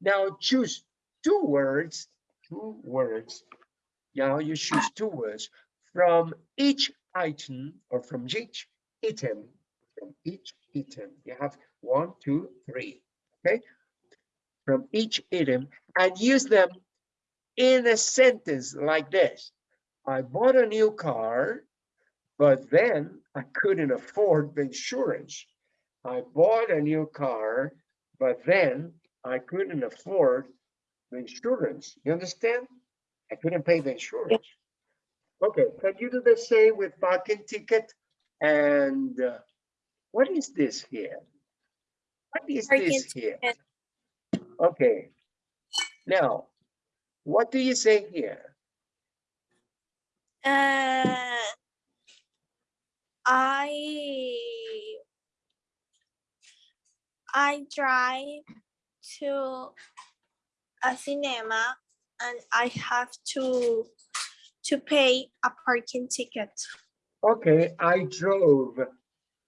now choose two words, two words. Now you choose two words from each item or from each item, from each item. You have one, two, three, okay? From each item and use them in a sentence like this. I bought a new car, but then I couldn't afford the insurance. I bought a new car, but then I couldn't afford the insurance. You understand? I couldn't pay the insurance. Okay, can you do the same with parking ticket? And uh, what is this here? What is Parking this here? ticket. Okay. Now, what do you say here? uh, I I drive to a cinema and I have to to pay a parking ticket. Okay, I drove.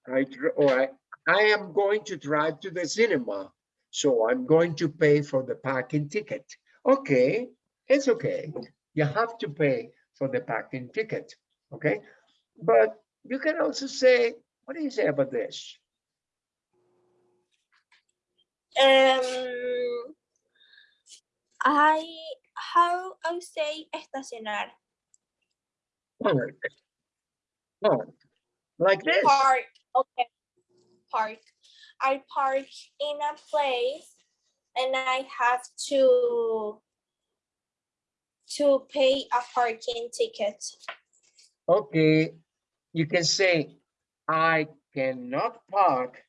I drove, or I, I am going to drive to the cinema. So I'm going to pay for the parking ticket. Okay, it's okay. You have to pay for the parking ticket, okay? But you can also say, what do you say about this? Um, I, how I say estacionar? Park. Park. Like this. Park, okay. Park. I park in a place and I have to to pay a parking ticket. Okay, you can say, I cannot park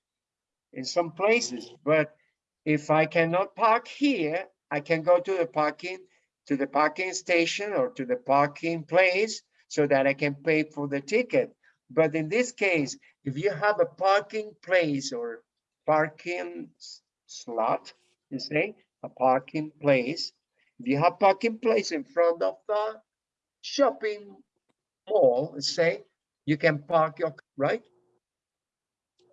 in some places, but if I cannot park here, I can go to the parking, to the parking station or to the parking place so that I can pay for the ticket. But in this case, if you have a parking place or parking slot, you say, a parking place, if you have parking place in front of the shopping mall, say, you can park your, right?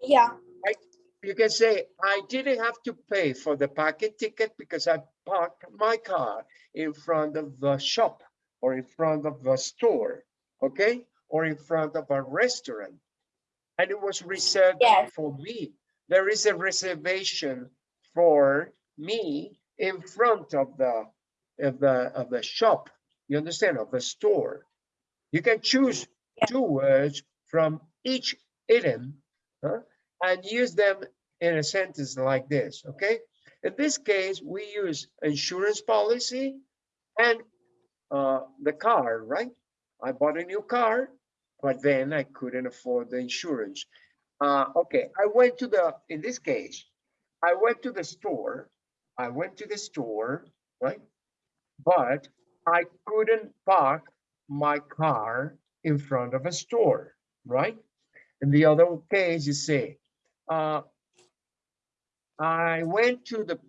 Yeah, Right? You can say, I didn't have to pay for the parking ticket because I parked my car in front of the shop or in front of the store, okay? Or in front of a restaurant. And it was reserved Yes. for me. There is a reservation for me in front of the, of the, of the shop. You understand, of the store. You can choose Yeah. two words from each item huh, and use them in a sentence like this, okay? In this case, we use insurance policy and uh, the car, right? I bought a new car, but then I couldn't afford the insurance. Uh, okay, I went to the, in this case, I went to the store. I went to the store, right? But I couldn't park my car in front of a store, right? In the other case, you say, uh, I went to the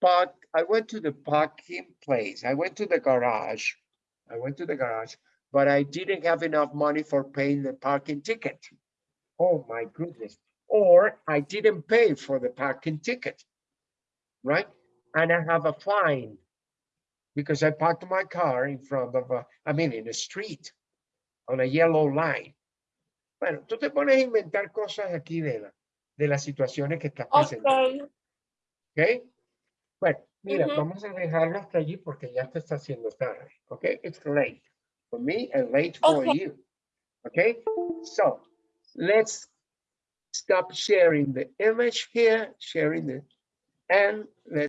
park, I went to the parking place, I went to the garage. I went to the garage, but I didn't have enough money for paying the parking ticket. Oh my goodness. Or I didn't pay for the parking ticket, right? And I have a fine because I parked my car in front of a, I mean, in a street, on a yellow line. Bueno, tú te pones a inventar cosas aquí de, la, de las situaciones que estás presentando, okay, ¿ok? Bueno, mira, Ujú. vamos a dejarlo hasta allí porque ya te está haciendo tarde, ¿ok? It's late for me and late for Okay. you, ¿ok? So, let's stop sharing the image here, sharing the, and let's